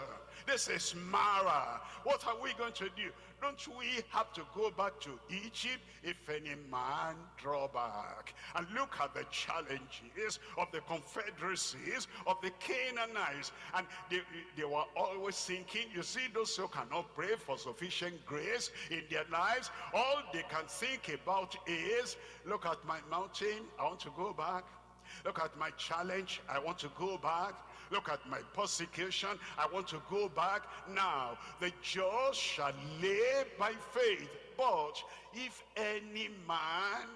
This is Mara. What are we going to do? Don't we have to go back to Egypt if any man draw back? And look at the challenges of the confederacies of the Canaanites. And they, they were always thinking, you see those who cannot pray for sufficient grace in their lives, all they can think about is, look at my mountain, I want to go back. Look at my challenge, I want to go back. Look at my persecution. I want to go back. Now, the just shall live by faith. But if any man,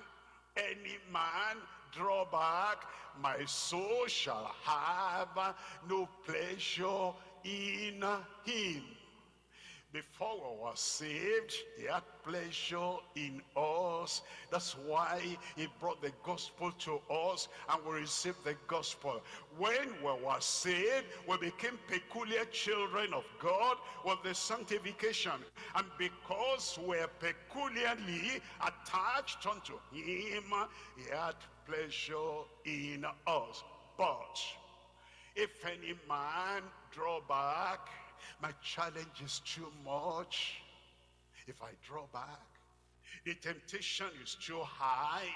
any man draw back, my soul shall have no pleasure in him. Before we were saved, he had pleasure in us. That's why he brought the gospel to us and we received the gospel. When we were saved, we became peculiar children of God with the sanctification. And because we're peculiarly attached unto him, he had pleasure in us. But if any man draw back, my challenge is too much. If I draw back, the temptation is too high.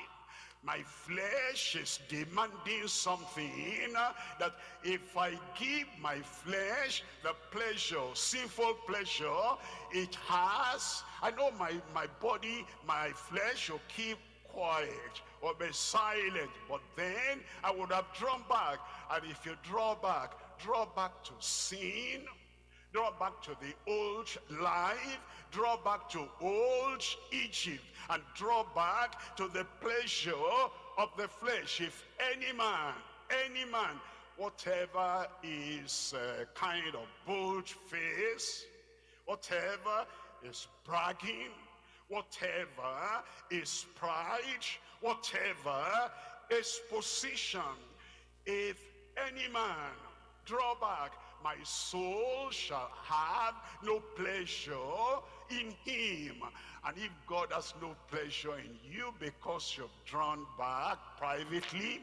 My flesh is demanding something that if I give my flesh the pleasure, sinful pleasure it has, I know my, my body, my flesh will keep quiet or be silent. But then I would have drawn back. And if you draw back, draw back to sin, draw back to the old life, draw back to old Egypt, and draw back to the pleasure of the flesh. If any man, any man, whatever is uh, kind of bold face, whatever is bragging, whatever is pride, whatever is position, if any man draw back my soul shall have no pleasure in him. And if God has no pleasure in you because you've drawn back privately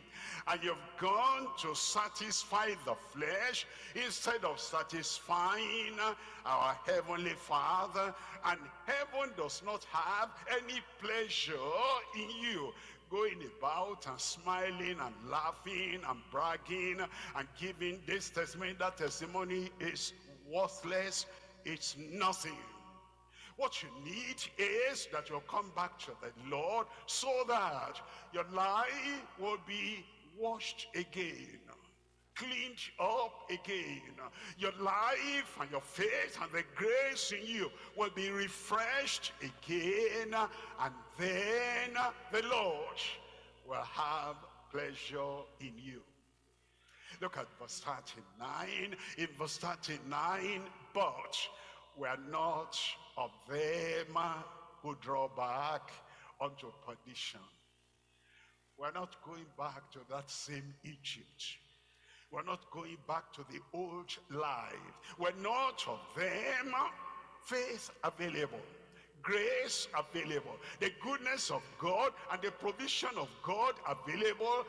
and you've gone to satisfy the flesh instead of satisfying our heavenly Father, and heaven does not have any pleasure in you going about and smiling and laughing and bragging and giving this testimony, that testimony is worthless. It's nothing. What you need is that you'll come back to the Lord so that your life will be washed again cleaned up again. Your life and your faith and the grace in you will be refreshed again. And then the Lord will have pleasure in you. Look at verse 39. In verse 39, but we are not of them who draw back unto perdition. We're not going back to that same Egypt we're not going back to the old life. We're not of them. Faith available. Grace available. The goodness of God and the provision of God available.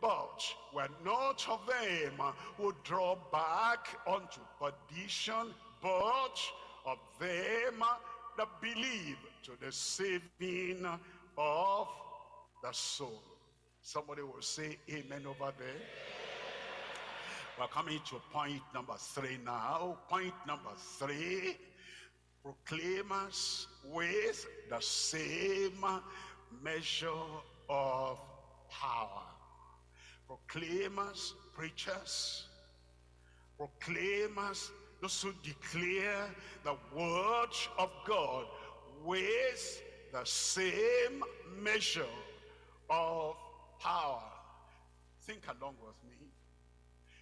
But we're not of them who draw back unto perdition, but of them that believe to the saving of the soul. Somebody will say amen over there. We're coming to point number three now. Point number three, proclaimers with the same measure of power. Proclaimers, preachers, proclaimers, those who declare the word of God with the same measure of power. Think along with me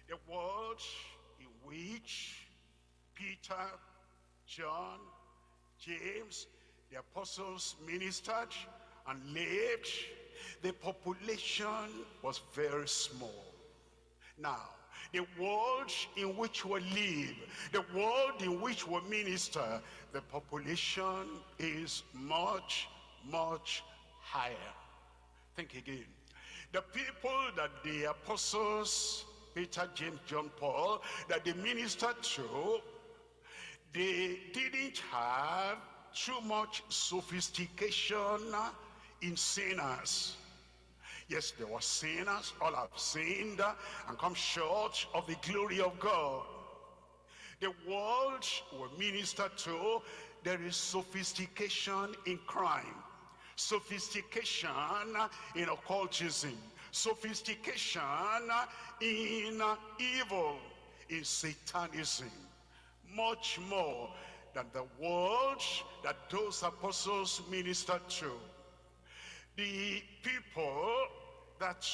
the world in which Peter, John, James, the apostles ministered and lived, the population was very small. Now, the world in which we live, the world in which we minister, the population is much, much higher. Think again. The people that the apostles Peter, James, John, Paul, that they ministered to, they didn't have too much sophistication in sinners. Yes, there were sinners, all have sinned and come short of the glory of God. The world we minister to, there is sophistication in crime, sophistication in occultism, sophistication in evil, in satanism, much more than the world that those apostles ministered to. The people that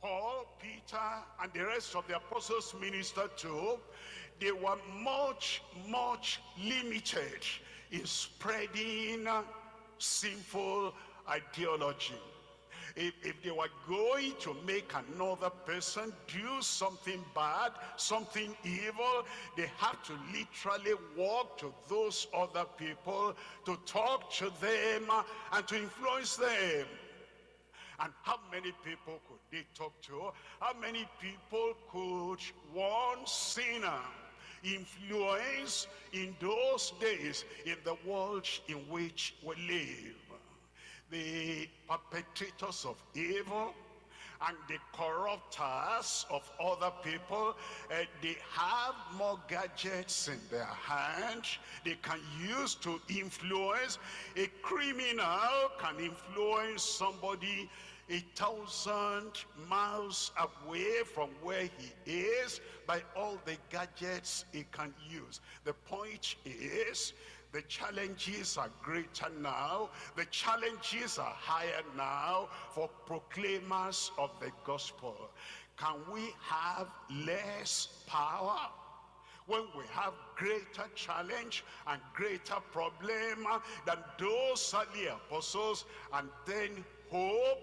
Paul, Peter, and the rest of the apostles ministered to, they were much, much limited in spreading sinful ideology. If, if they were going to make another person do something bad, something evil, they have to literally walk to those other people to talk to them and to influence them. And how many people could they talk to? How many people could one sinner influence in those days in the world in which we live? The perpetrators of evil and the corruptors of other people, uh, they have more gadgets in their hands they can use to influence. A criminal can influence somebody a thousand miles away from where he is by all the gadgets he can use. The point is the challenges are greater now. The challenges are higher now for proclaimers of the gospel. Can we have less power? when we have greater challenge and greater problem than those early apostles and then hope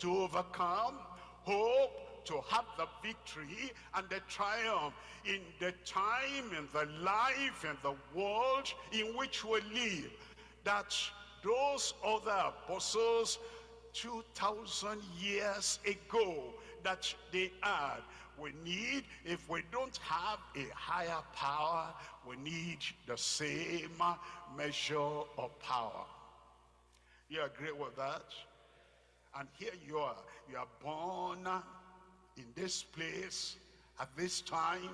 to overcome hope to have the victory and the triumph in the time, in the life, in the world in which we live. That those other apostles 2,000 years ago that they had. We need, if we don't have a higher power, we need the same measure of power. You agree with that? And here you are. You are born in this place, at this time,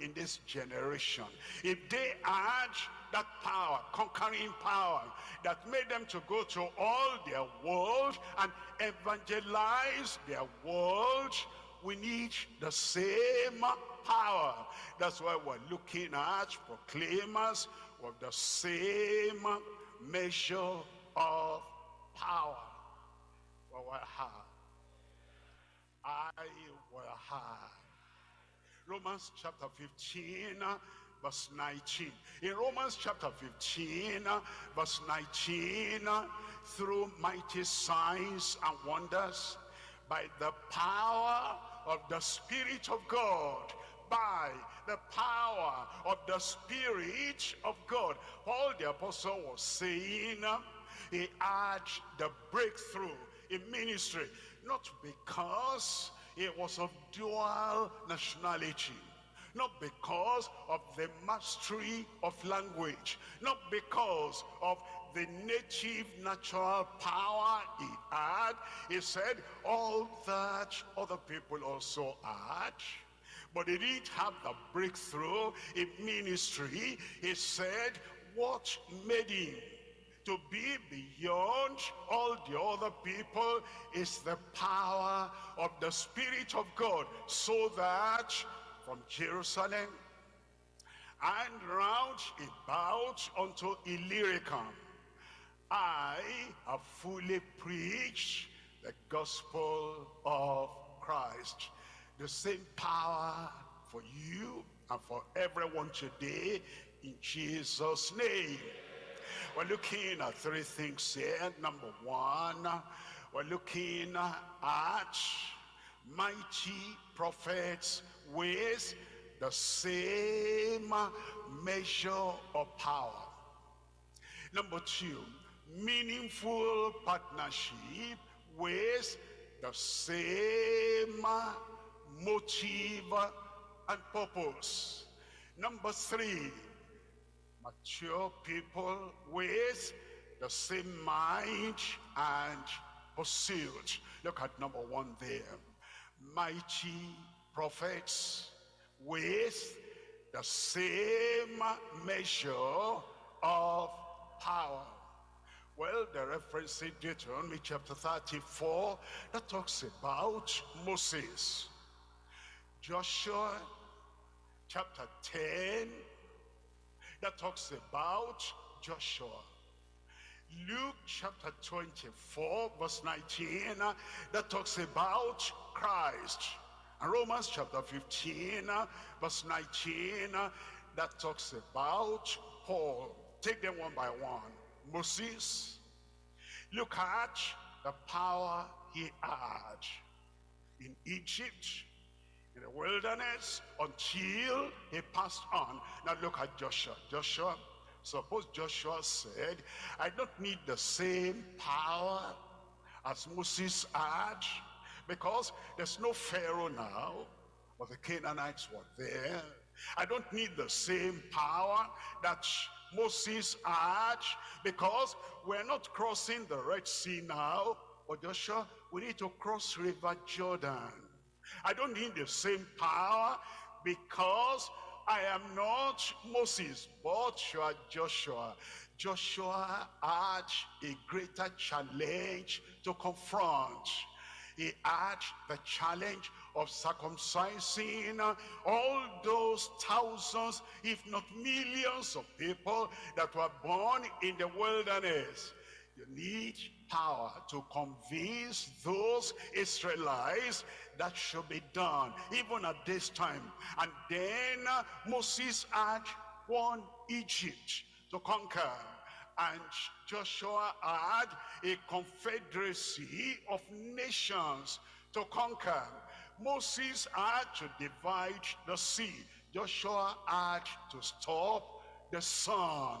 in this generation. If they had that power, conquering power, that made them to go to all their world and evangelize their world, we need the same power. That's why we're looking at proclaimers with the same measure of power. Well, what have I will have. Romans chapter 15, verse 19. In Romans chapter 15, verse 19, through mighty signs and wonders, by the power of the Spirit of God, by the power of the Spirit of God. Paul the Apostle was saying he had the breakthrough in ministry not because he was of dual nationality, not because of the mastery of language, not because of the native natural power he had. He said all that other people also had. But he didn't have the breakthrough in ministry. He said what made him to be beyond all the other people is the power of the Spirit of God so that from Jerusalem and round about unto Illyricum I have fully preached the gospel of Christ. The same power for you and for everyone today in Jesus' name. We're looking at three things here. Number one, we're looking at mighty prophets with the same measure of power. Number two, meaningful partnership with the same motive and purpose. Number three, mature people with the same mind and pursuit. Look at number one there. Mighty prophets with the same measure of power. Well, the reference in Deuteronomy chapter 34 that talks about Moses. Joshua chapter 10 that talks about Joshua. Luke chapter 24 verse 19 uh, that talks about Christ. And Romans chapter 15 uh, verse 19 uh, that talks about Paul. Take them one by one. Moses, look at the power he had in Egypt, in the wilderness, until he passed on. Now look at Joshua. Joshua, suppose Joshua said, I don't need the same power as Moses had, because there's no Pharaoh now, but the Canaanites were there. I don't need the same power that Moses had, because we're not crossing the Red Sea now, but Joshua, we need to cross River Jordan. I don't need the same power because I am not Moses, but you are Joshua. Joshua had a greater challenge to confront. He had the challenge of circumcising all those thousands, if not millions of people that were born in the wilderness. You need power to convince those Israelites that should be done, even at this time. And then uh, Moses had won Egypt to conquer. And Joshua had a confederacy of nations to conquer. Moses had to divide the sea. Joshua had to stop the sun.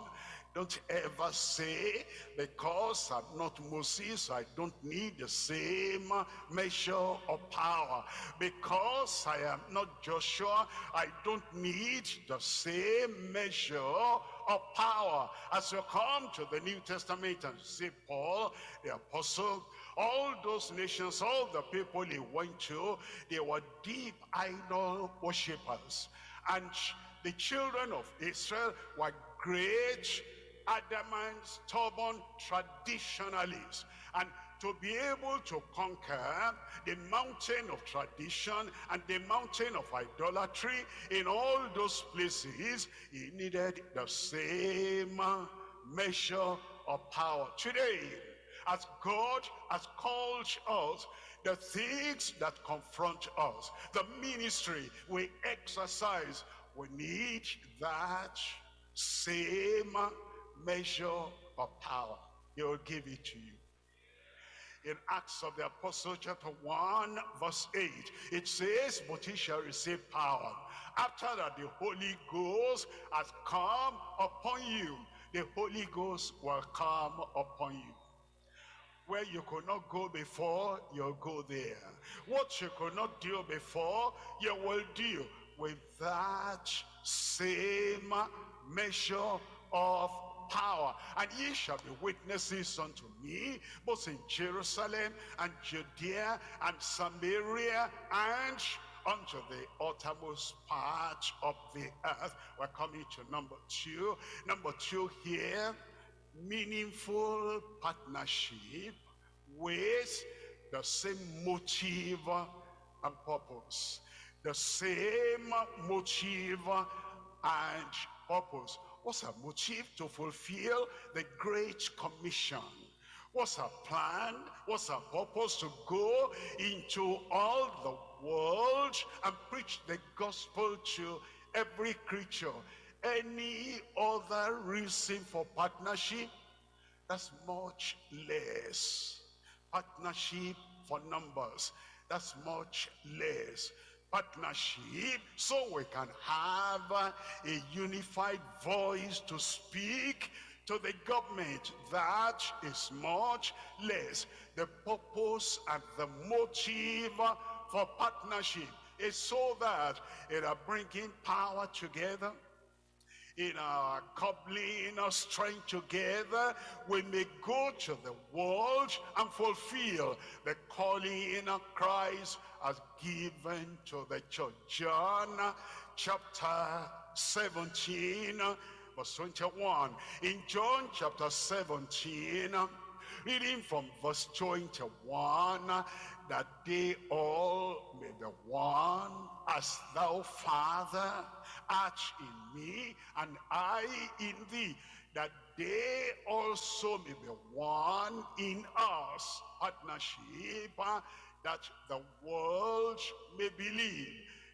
Don't ever say, because I'm not Moses, I don't need the same measure of power. Because I am not Joshua, I don't need the same measure of power. As you come to the New Testament and see Paul, the apostle, all those nations, all the people he went to, they were deep idol worshippers. And the children of Israel were great adamant, stubborn traditionalists. And to be able to conquer the mountain of tradition and the mountain of idolatry in all those places, he needed the same uh, measure of power. Today, as God has called us, the things that confront us, the ministry we exercise, we need that same uh, measure of power. He will give it to you. In Acts of the Apostle chapter 1 verse 8, it says, but he shall receive power. After that the Holy Ghost has come upon you. The Holy Ghost will come upon you. Where you could not go before, you'll go there. What you could not do before, you will do with that same measure of power. And ye shall be witnesses unto me, both in Jerusalem and Judea and Samaria and unto the uttermost part of the earth. We're coming to number two. Number two here, meaningful partnership with the same motive and purpose. The same motive and purpose. What's her motive? To fulfill the Great Commission. What's her plan? What's her purpose? To go into all the world and preach the gospel to every creature. Any other reason for partnership? That's much less. Partnership for numbers. That's much less partnership so we can have a unified voice to speak to the government. That is much less. The purpose and the motive for partnership is so that it are bringing power together in our coupling our strength together, we may go to the world and fulfill the calling of Christ as given to the church. John chapter 17, verse 21. In John chapter 17, reading from verse 21, that they all may be one as thou, Father, art in me, and I in thee, that they also may be one in us, partnership, uh, that the world may believe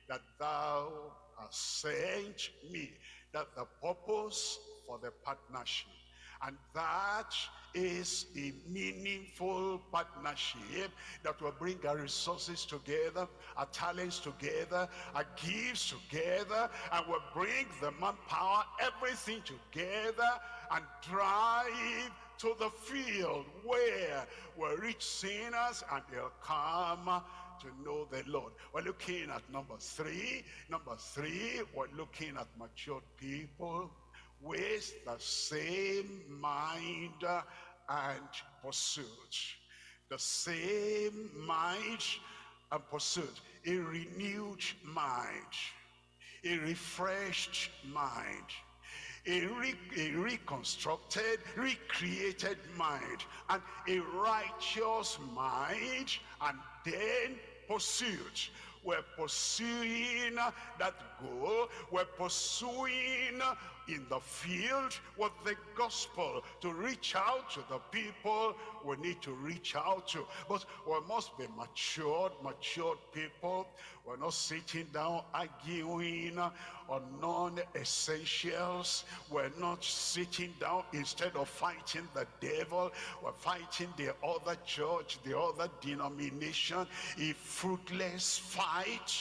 that thou hast sent me, that the purpose for the partnership and that is a meaningful partnership that will bring our resources together, our talents together, our gifts together, and will bring the manpower, everything together, and drive to the field where we'll reach sinners and they'll come to know the Lord. We're looking at number three. Number three, we're looking at matured people with the same mind and pursuit. The same mind and pursuit. A renewed mind. A refreshed mind. A, re a, reconstructed, recreated mind, and a righteous mind, and then pursuit. We're pursuing that We're pursuing in the field with the gospel to reach out to the people we need to reach out to. But we must be matured, matured people. We're not sitting down arguing on non-essentials. We're not sitting down instead of fighting the devil. We're fighting the other church, the other denomination. A fruitless fight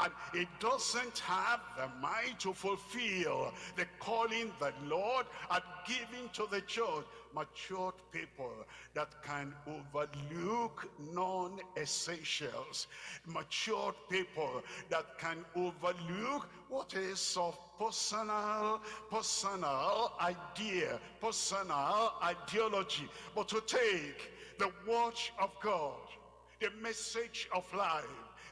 and it doesn't have the mind to fulfill the calling that Lord had given to the church. Matured people that can overlook non-essentials. Matured people that can overlook what is of personal, personal idea, personal ideology. But to take the watch of God, the message of life,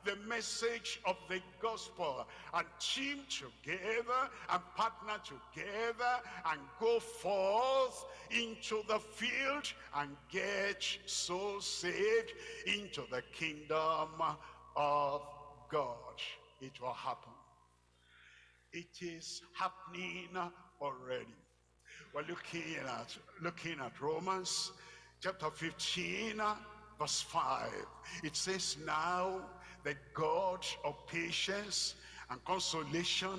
the message of the gospel and team together and partner together and go forth into the field and get souls saved into the kingdom of God. It will happen. It is happening already. We're looking at looking at Romans chapter 15 verse 5. It says now the God of patience and consolation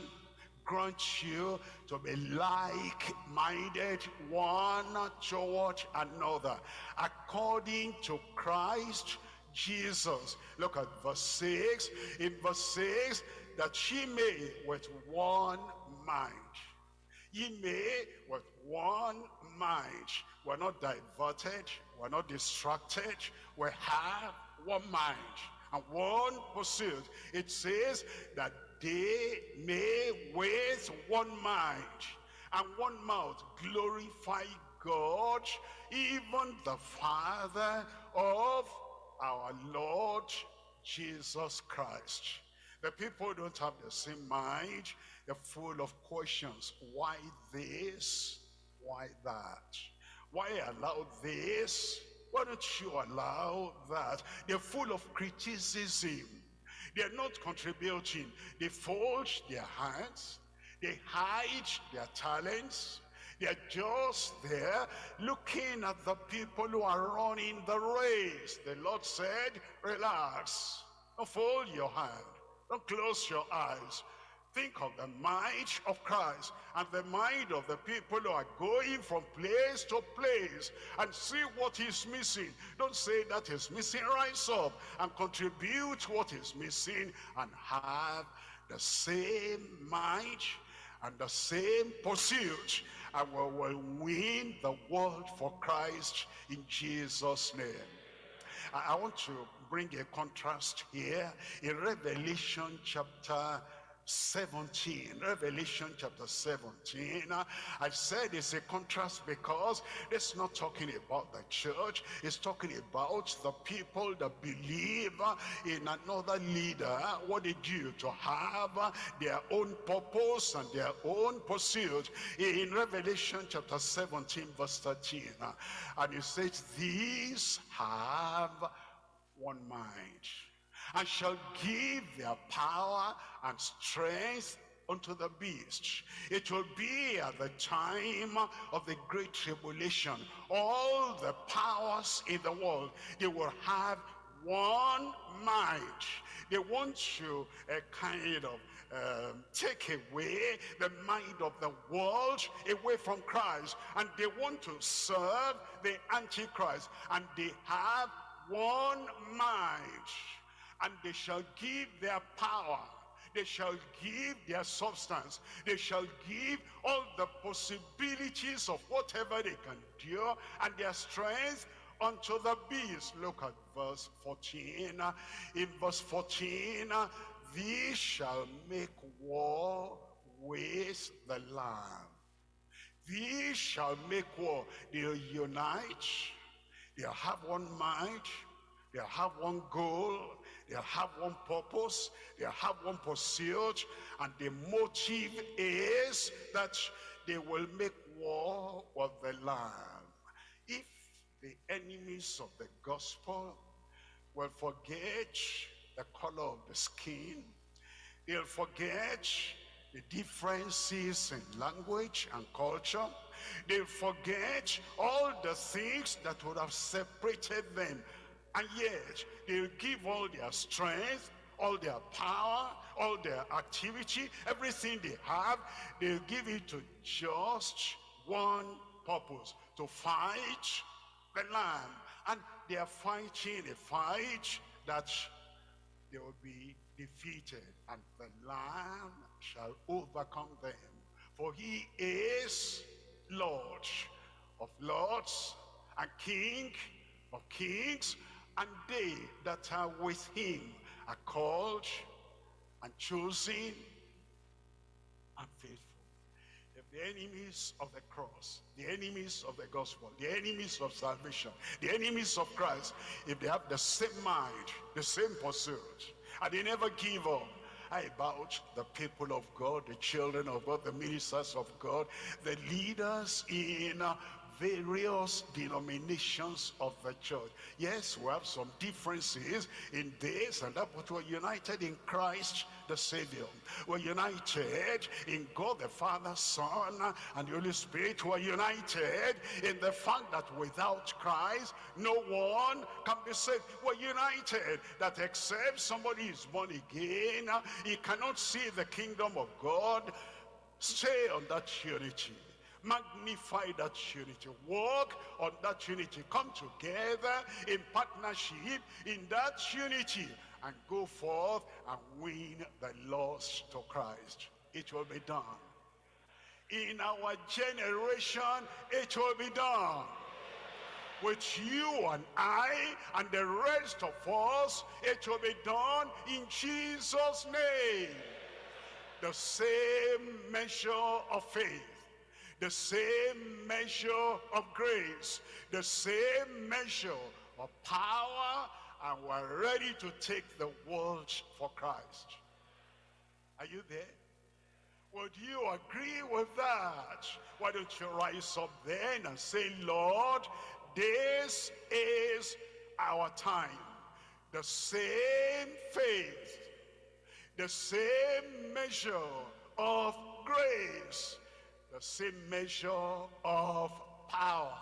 grant you to be like-minded one toward another according to Christ Jesus. Look at verse 6. In verse 6, that she may with one mind. Ye may with one mind. We're not diverted. We're not distracted. We have one mind and one pursuit. It says that they may with one mind and one mouth glorify God, even the Father of our Lord Jesus Christ. The people don't have the same mind. They're full of questions. Why this? Why that? Why allow this? Why don't you allow that? They're full of criticism. They're not contributing. They fold their hands. They hide their talents. They're just there looking at the people who are running the race. The Lord said, relax. Don't fold your hand. Don't close your eyes. Think of the might of Christ and the mind of the people who are going from place to place and see what is missing. Don't say that is missing. Rise up and contribute what is missing and have the same might and the same pursuit and we will win the world for Christ in Jesus' name. I want to bring a contrast here in Revelation chapter 17 revelation chapter 17 i said it's a contrast because it's not talking about the church it's talking about the people that believe in another leader. What they do to have their own purpose and their own pursuit? In revelation chapter 17 verse 13 and it says these have one mind, and shall give their power and strength unto the beast. It will be at the time of the great tribulation. All the powers in the world, they will have one mind. They want to uh, kind of um, take away the mind of the world away from Christ. And they want to serve the Antichrist. And they have one mind. And they shall give their power they shall give their substance. They shall give all the possibilities of whatever they can do and their strength unto the beast. Look at verse 14. In verse 14, these shall make war with the Lamb. These shall make war. They'll unite. They'll have one mind. They'll have one goal. They'll have one purpose. They'll have one pursuit. And the motive is that they will make war with the Lamb. If the enemies of the gospel will forget the color of the skin, they'll forget the differences in language and culture. They'll forget all the things that would have separated them and yet, they'll give all their strength, all their power, all their activity, everything they have, they'll give it to just one purpose, to fight the Lamb. And they are fighting a fight that they will be defeated, and the Lamb shall overcome them. For he is Lord of lords and King of kings and they that are with him are called and chosen and faithful. If the enemies of the cross, the enemies of the gospel, the enemies of salvation, the enemies of Christ, if they have the same mind, the same pursuit, and they never give up, I about the people of God, the children of God, the ministers of God, the leaders in various denominations of the church. Yes, we have some differences in this and that, but we're united in Christ the Savior. We're united in God the Father, Son, and the Holy Spirit. We're united in the fact that without Christ, no one can be saved. We're united that except somebody is born again, he cannot see the kingdom of God. Stay on that unity magnify that unity. Walk on that unity. Come together in partnership in that unity and go forth and win the lost to christ. It will be done. In our generation it will be done. With you and I and the rest of us, it will be done in Jesus' name. The same measure of faith the same measure of grace, the same measure of power, and we're ready to take the world for Christ. Are you there? Would you agree with that? Why don't you rise up then and say, Lord, this is our time. The same faith, the same measure of grace, the same measure of power.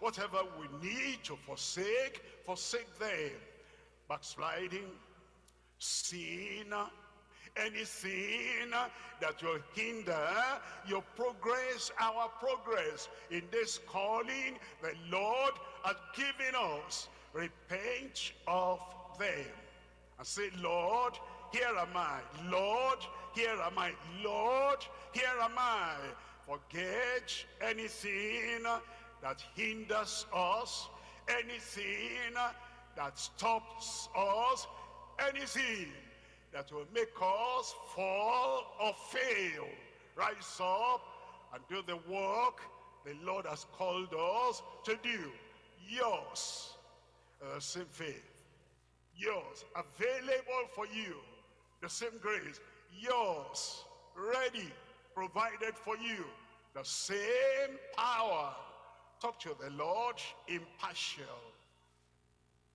Whatever we need to forsake, forsake them. Backsliding, sin, anything that will hinder your progress, our progress in this calling the Lord has given us. Repent of them and say, Lord, here am I. Lord, here am I. Lord, here am I forget anything that hinders us, anything that stops us, anything that will make us fall or fail. Rise up and do the work the Lord has called us to do. Yours, uh, same faith. Yours, available for you. The same grace. Yours, ready provided for you the same power. Talk to the Lord impartial.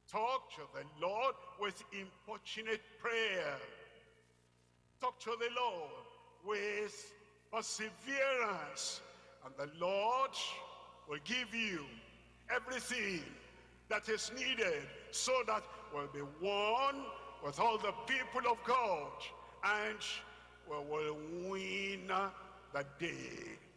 Talk to the Lord with importunate prayer. Talk to the Lord with perseverance. And the Lord will give you everything that is needed so that we'll be one with all the people of God and we will win the day.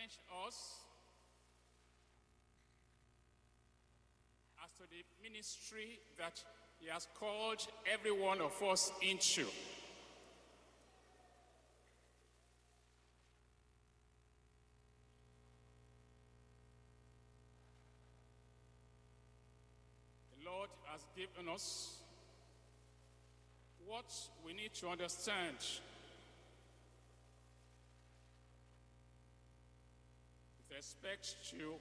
Has challenged us as to the ministry that he has called every one of us into. The Lord has given us what we need to understand respect to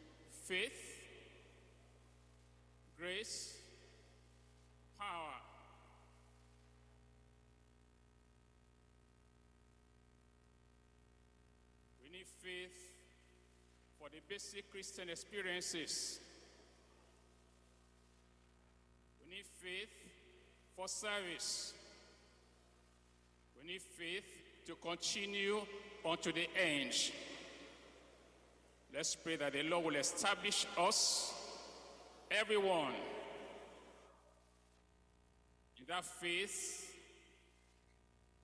faith, grace, power. We need faith for the basic Christian experiences. We need faith for service. We need faith to continue unto the end. Let's pray that the Lord will establish us, everyone, in that faith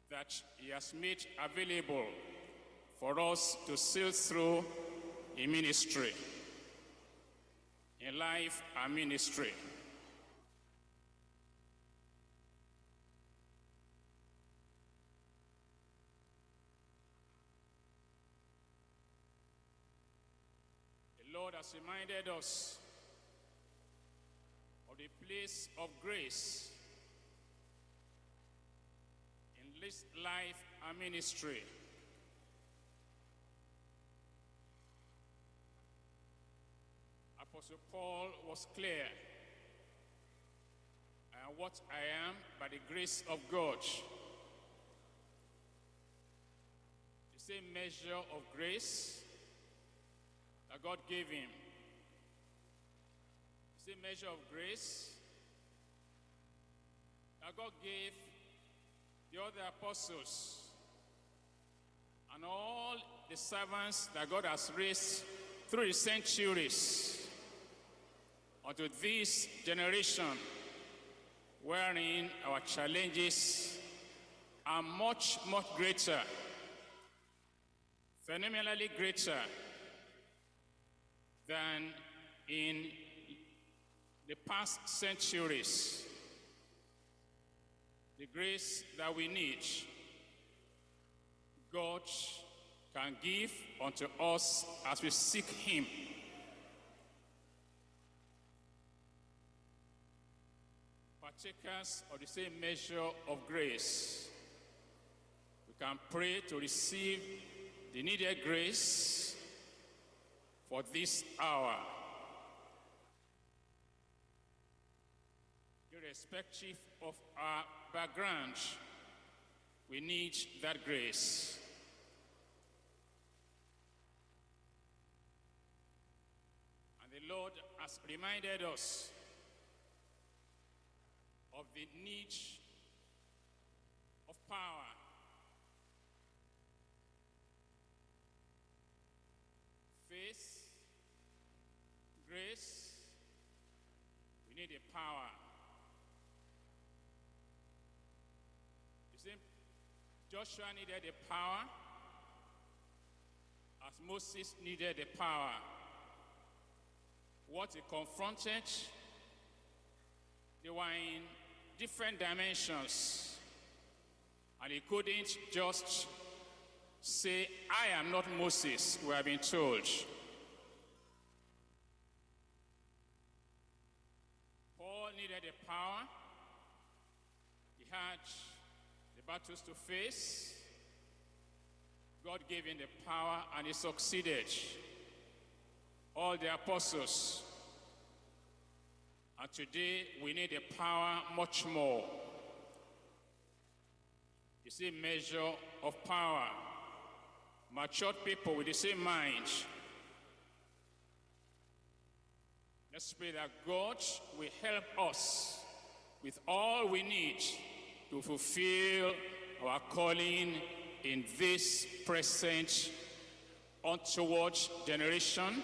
that He has made available for us to sail through in ministry, in life and ministry. The Lord has reminded us of the place of grace in this life and ministry. Apostle Paul was clear. I am what I am by the grace of God. The same measure of grace that God gave him. The same measure of grace that God gave the other apostles and all the servants that God has raised through the centuries unto this generation wherein our challenges are much, much greater, phenomenally greater than in the past centuries. The grace that we need, God can give unto us as we seek Him. Partakers of the same measure of grace, we can pray to receive the needed grace for this hour. Irrespective of our background, we need that grace. And the Lord has reminded us of the need of power. Faith, grace, we need a power. You see, Joshua needed a power as Moses needed a power. What he confronted, they were in different dimensions. And he couldn't just say, I am not Moses, we have been told. Paul needed a power. He had the battles to face. God gave him the power and he succeeded. All the apostles. And today we need the power much more. You see, measure of power. Matured people with the same mind. Let's pray that God will help us with all we need to fulfill our calling in this present untoward generation,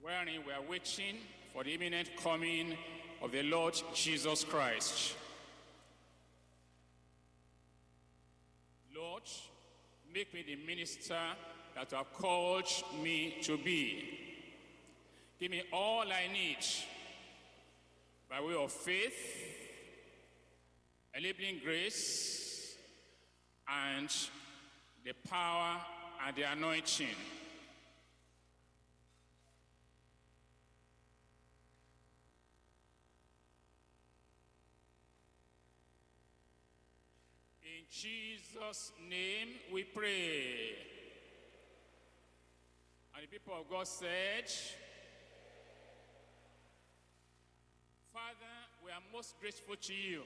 wherein we are waiting for the imminent coming of the Lord Jesus Christ. Lord, make me the minister that you have called me to be. Give me all I need by way of faith, enabling grace, and the power and the anointing. In Jesus' name we pray. And the people of God said, Father, we are most grateful to you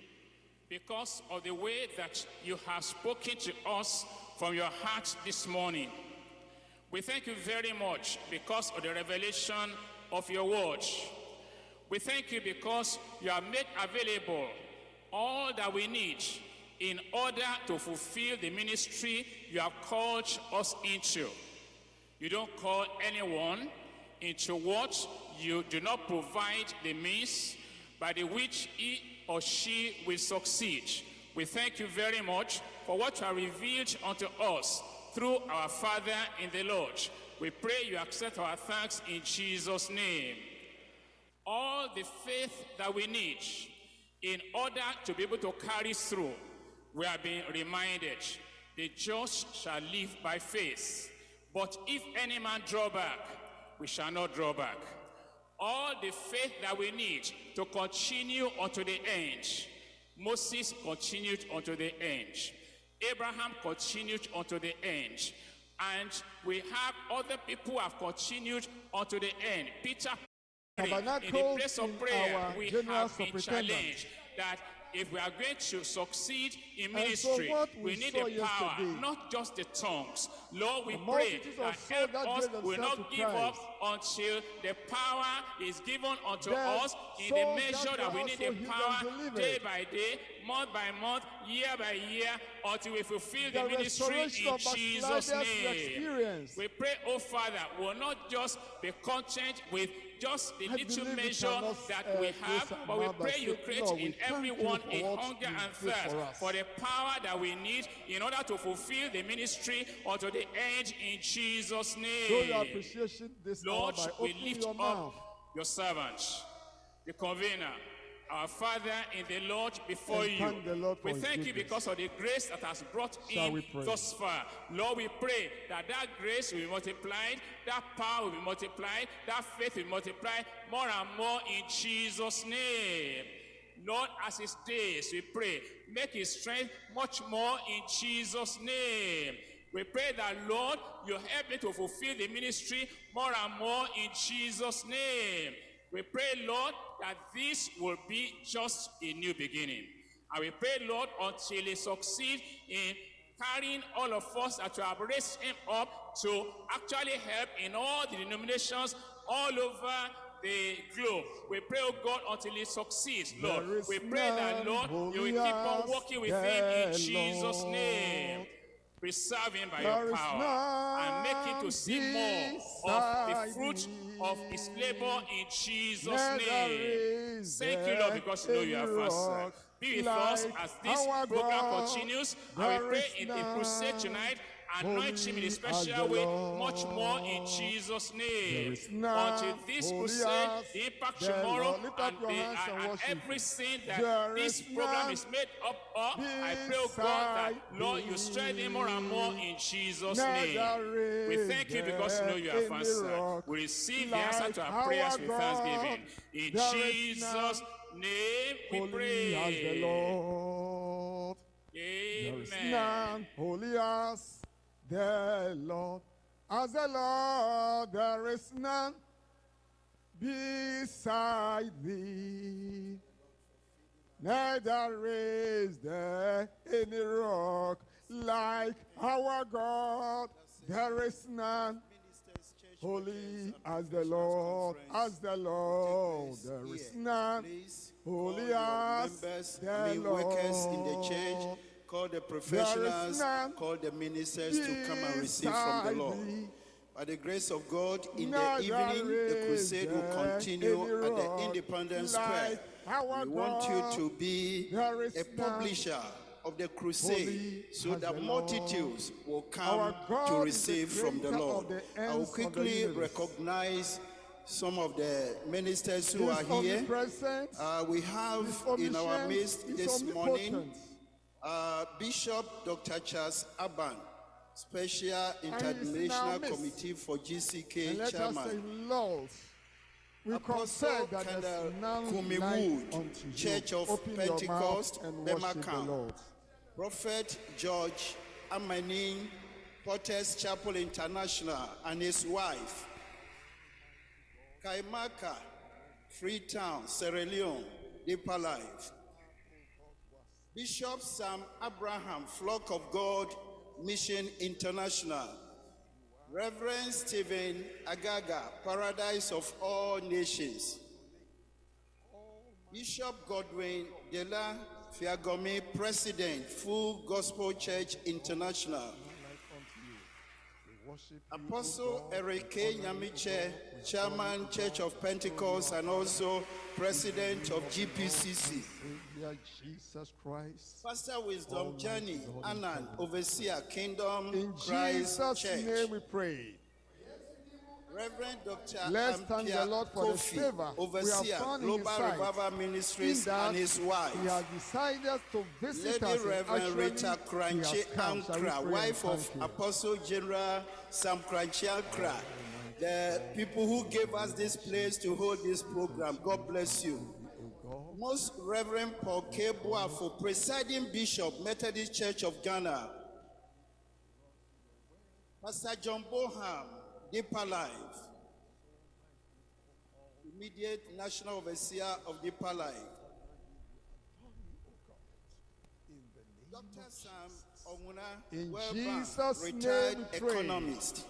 because of the way that you have spoken to us from your heart this morning. We thank you very much because of the revelation of your word. We thank you because you have made available all that we need in order to fulfill the ministry you have called us into. You don't call anyone into what you do not provide the means by the which he or she will succeed. We thank you very much for what you have revealed unto us through our Father in the Lord. We pray you accept our thanks in Jesus' name. All the faith that we need in order to be able to carry through, we are being reminded, the just shall live by faith. But if any man draw back, we shall not draw back all the faith that we need to continue unto the end. Moses continued unto the end. Abraham continued unto the end. And we have other people who have continued unto the end. Peter in the place of prayer, we have been challenged that if we are going to succeed in ministry, so we, we need the power, not just the tongues. Lord, we pray that help us will not give up until the power is given unto Then us in the measure that we need the power day by day, month by month, year by year, until we fulfill the, The ministry in Jesus' name. experience. We pray, oh Father, we'll not just be content with just the I little measure that uh, we have, but we pray you create Lord, in everyone a hunger and thirst for for the power that we need in order to fulfill the ministry unto the end in Jesus' Show name. your appreciation this Lord, we lift your up mouth. your servant, the convener, our Father in the Lord before And you. thank the Lord we thank you because of the grace that has brought Shall in thus far. Lord, we pray that that grace will be multiplied, that power will be multiplied, that faith will be multiplied more and more in Jesus' name. Lord, as his days, we pray, make his strength much more in Jesus' name. We pray that, Lord, you help me to fulfill the ministry more and more in Jesus' name. We pray, Lord, that this will be just a new beginning. And we pray, Lord, until he succeed in carrying all of us that you have raised him up to actually help in all the denominations all over the globe. We pray, oh God, until he succeeds, Lord. We pray that, Lord, you will keep on working with him in Jesus' name. Preserve him by There your power and make him to see more of the fruit of his labor in Jesus' name. Thank you, Lord, because you know you are faster. Be with us as this program God. continues. And There we pray in the crusade tonight. Anoint him in a special way, much more in Jesus' name. Until this crusade, the impact tomorrow, Lord. Lift up and, the, and and, everything that this program is made up of, I pray, oh God, that Lord, you strengthen him more and more in Jesus' name. We thank you because you know you have answered. We receive the answer to our prayers with thanksgiving. In Jesus' name we pray. Lord. There is Amen. none holy as the Lord. As the Lord, there is none beside thee. Neither is there any rock like our God. There is none holy as the Lord, as the Lord. There is none holy as the mean workers in the Lord. church, call the professionals, call the ministers to come and receive from the Lord. By the grace of God, in the evening, the crusade will continue at the Independence Square. We want you to be a publisher of the crusade so that multitudes will come to receive from the Lord. I will ends of the quickly recognize some of the ministers who are here. Uh, we have in our midst this morning. Uh, Bishop Dr. Charles Aban, Special in our Interdenominational midst. Committee for And GCK let us say, Chairman. Lord, we Apostle that Kendall there's none Kumi Wood. Church of Open Pentecost, mouth and worship the Bema Lord. Prophet George Amanin, Potters Chapel International, and his wife, Kaimaka, Freetown, Sierra Leone, Deeper Life. Bishop Sam Abraham, Flock of God, Mission International. Reverend Stephen Agaga, Paradise of All Nations. Bishop Godwin Dela Fiagomi, President, Full Gospel Church International. Apostle Eric K. Nyamekye, Chairman, Church of Pentecost, and also President of GPCC. Jesus Christ. Pastor Wisdom Journey Annan, Overseer, Kingdom In Christ Jesus' Church. name we pray. Reverend Dr. Let's thank the Lord for the Kofi, favor we have Overseer, found Global. Revival Ministries, and his wife. He has decided to visit Lady us. Reverend Rita he Korankye has come. Shall we Ankrah, wife of him? Apostle General Sam Korankye Ankrah, the people who gave us this place to hold this program. God bless you. Most Reverend Paul K. for presiding bishop, Methodist Church of Ghana. Pastor John Boham, Deeper Life. Immediate National Overseer of Deeper Life. Dr. Sam Onguna, In Welba, Jesus' name retired economist.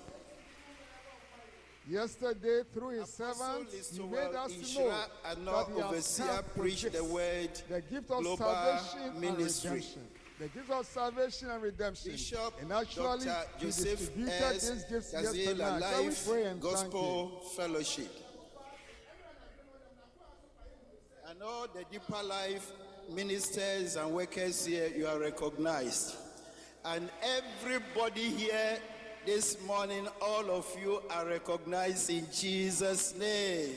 Yesterday, through his servants, he made us know that Anor he Overseer preached the word the gift of global salvation ministry. and redemption. The gift us salvation and redemption. Bishop and actually, Dr. Joseph distributed S. these gifts yesterday. Shall we Life pray and? Gospel Fellowship. And all the deeper life ministers and workers here, you are recognized. And everybody here this morning, all of you are recognized in Jesus' name.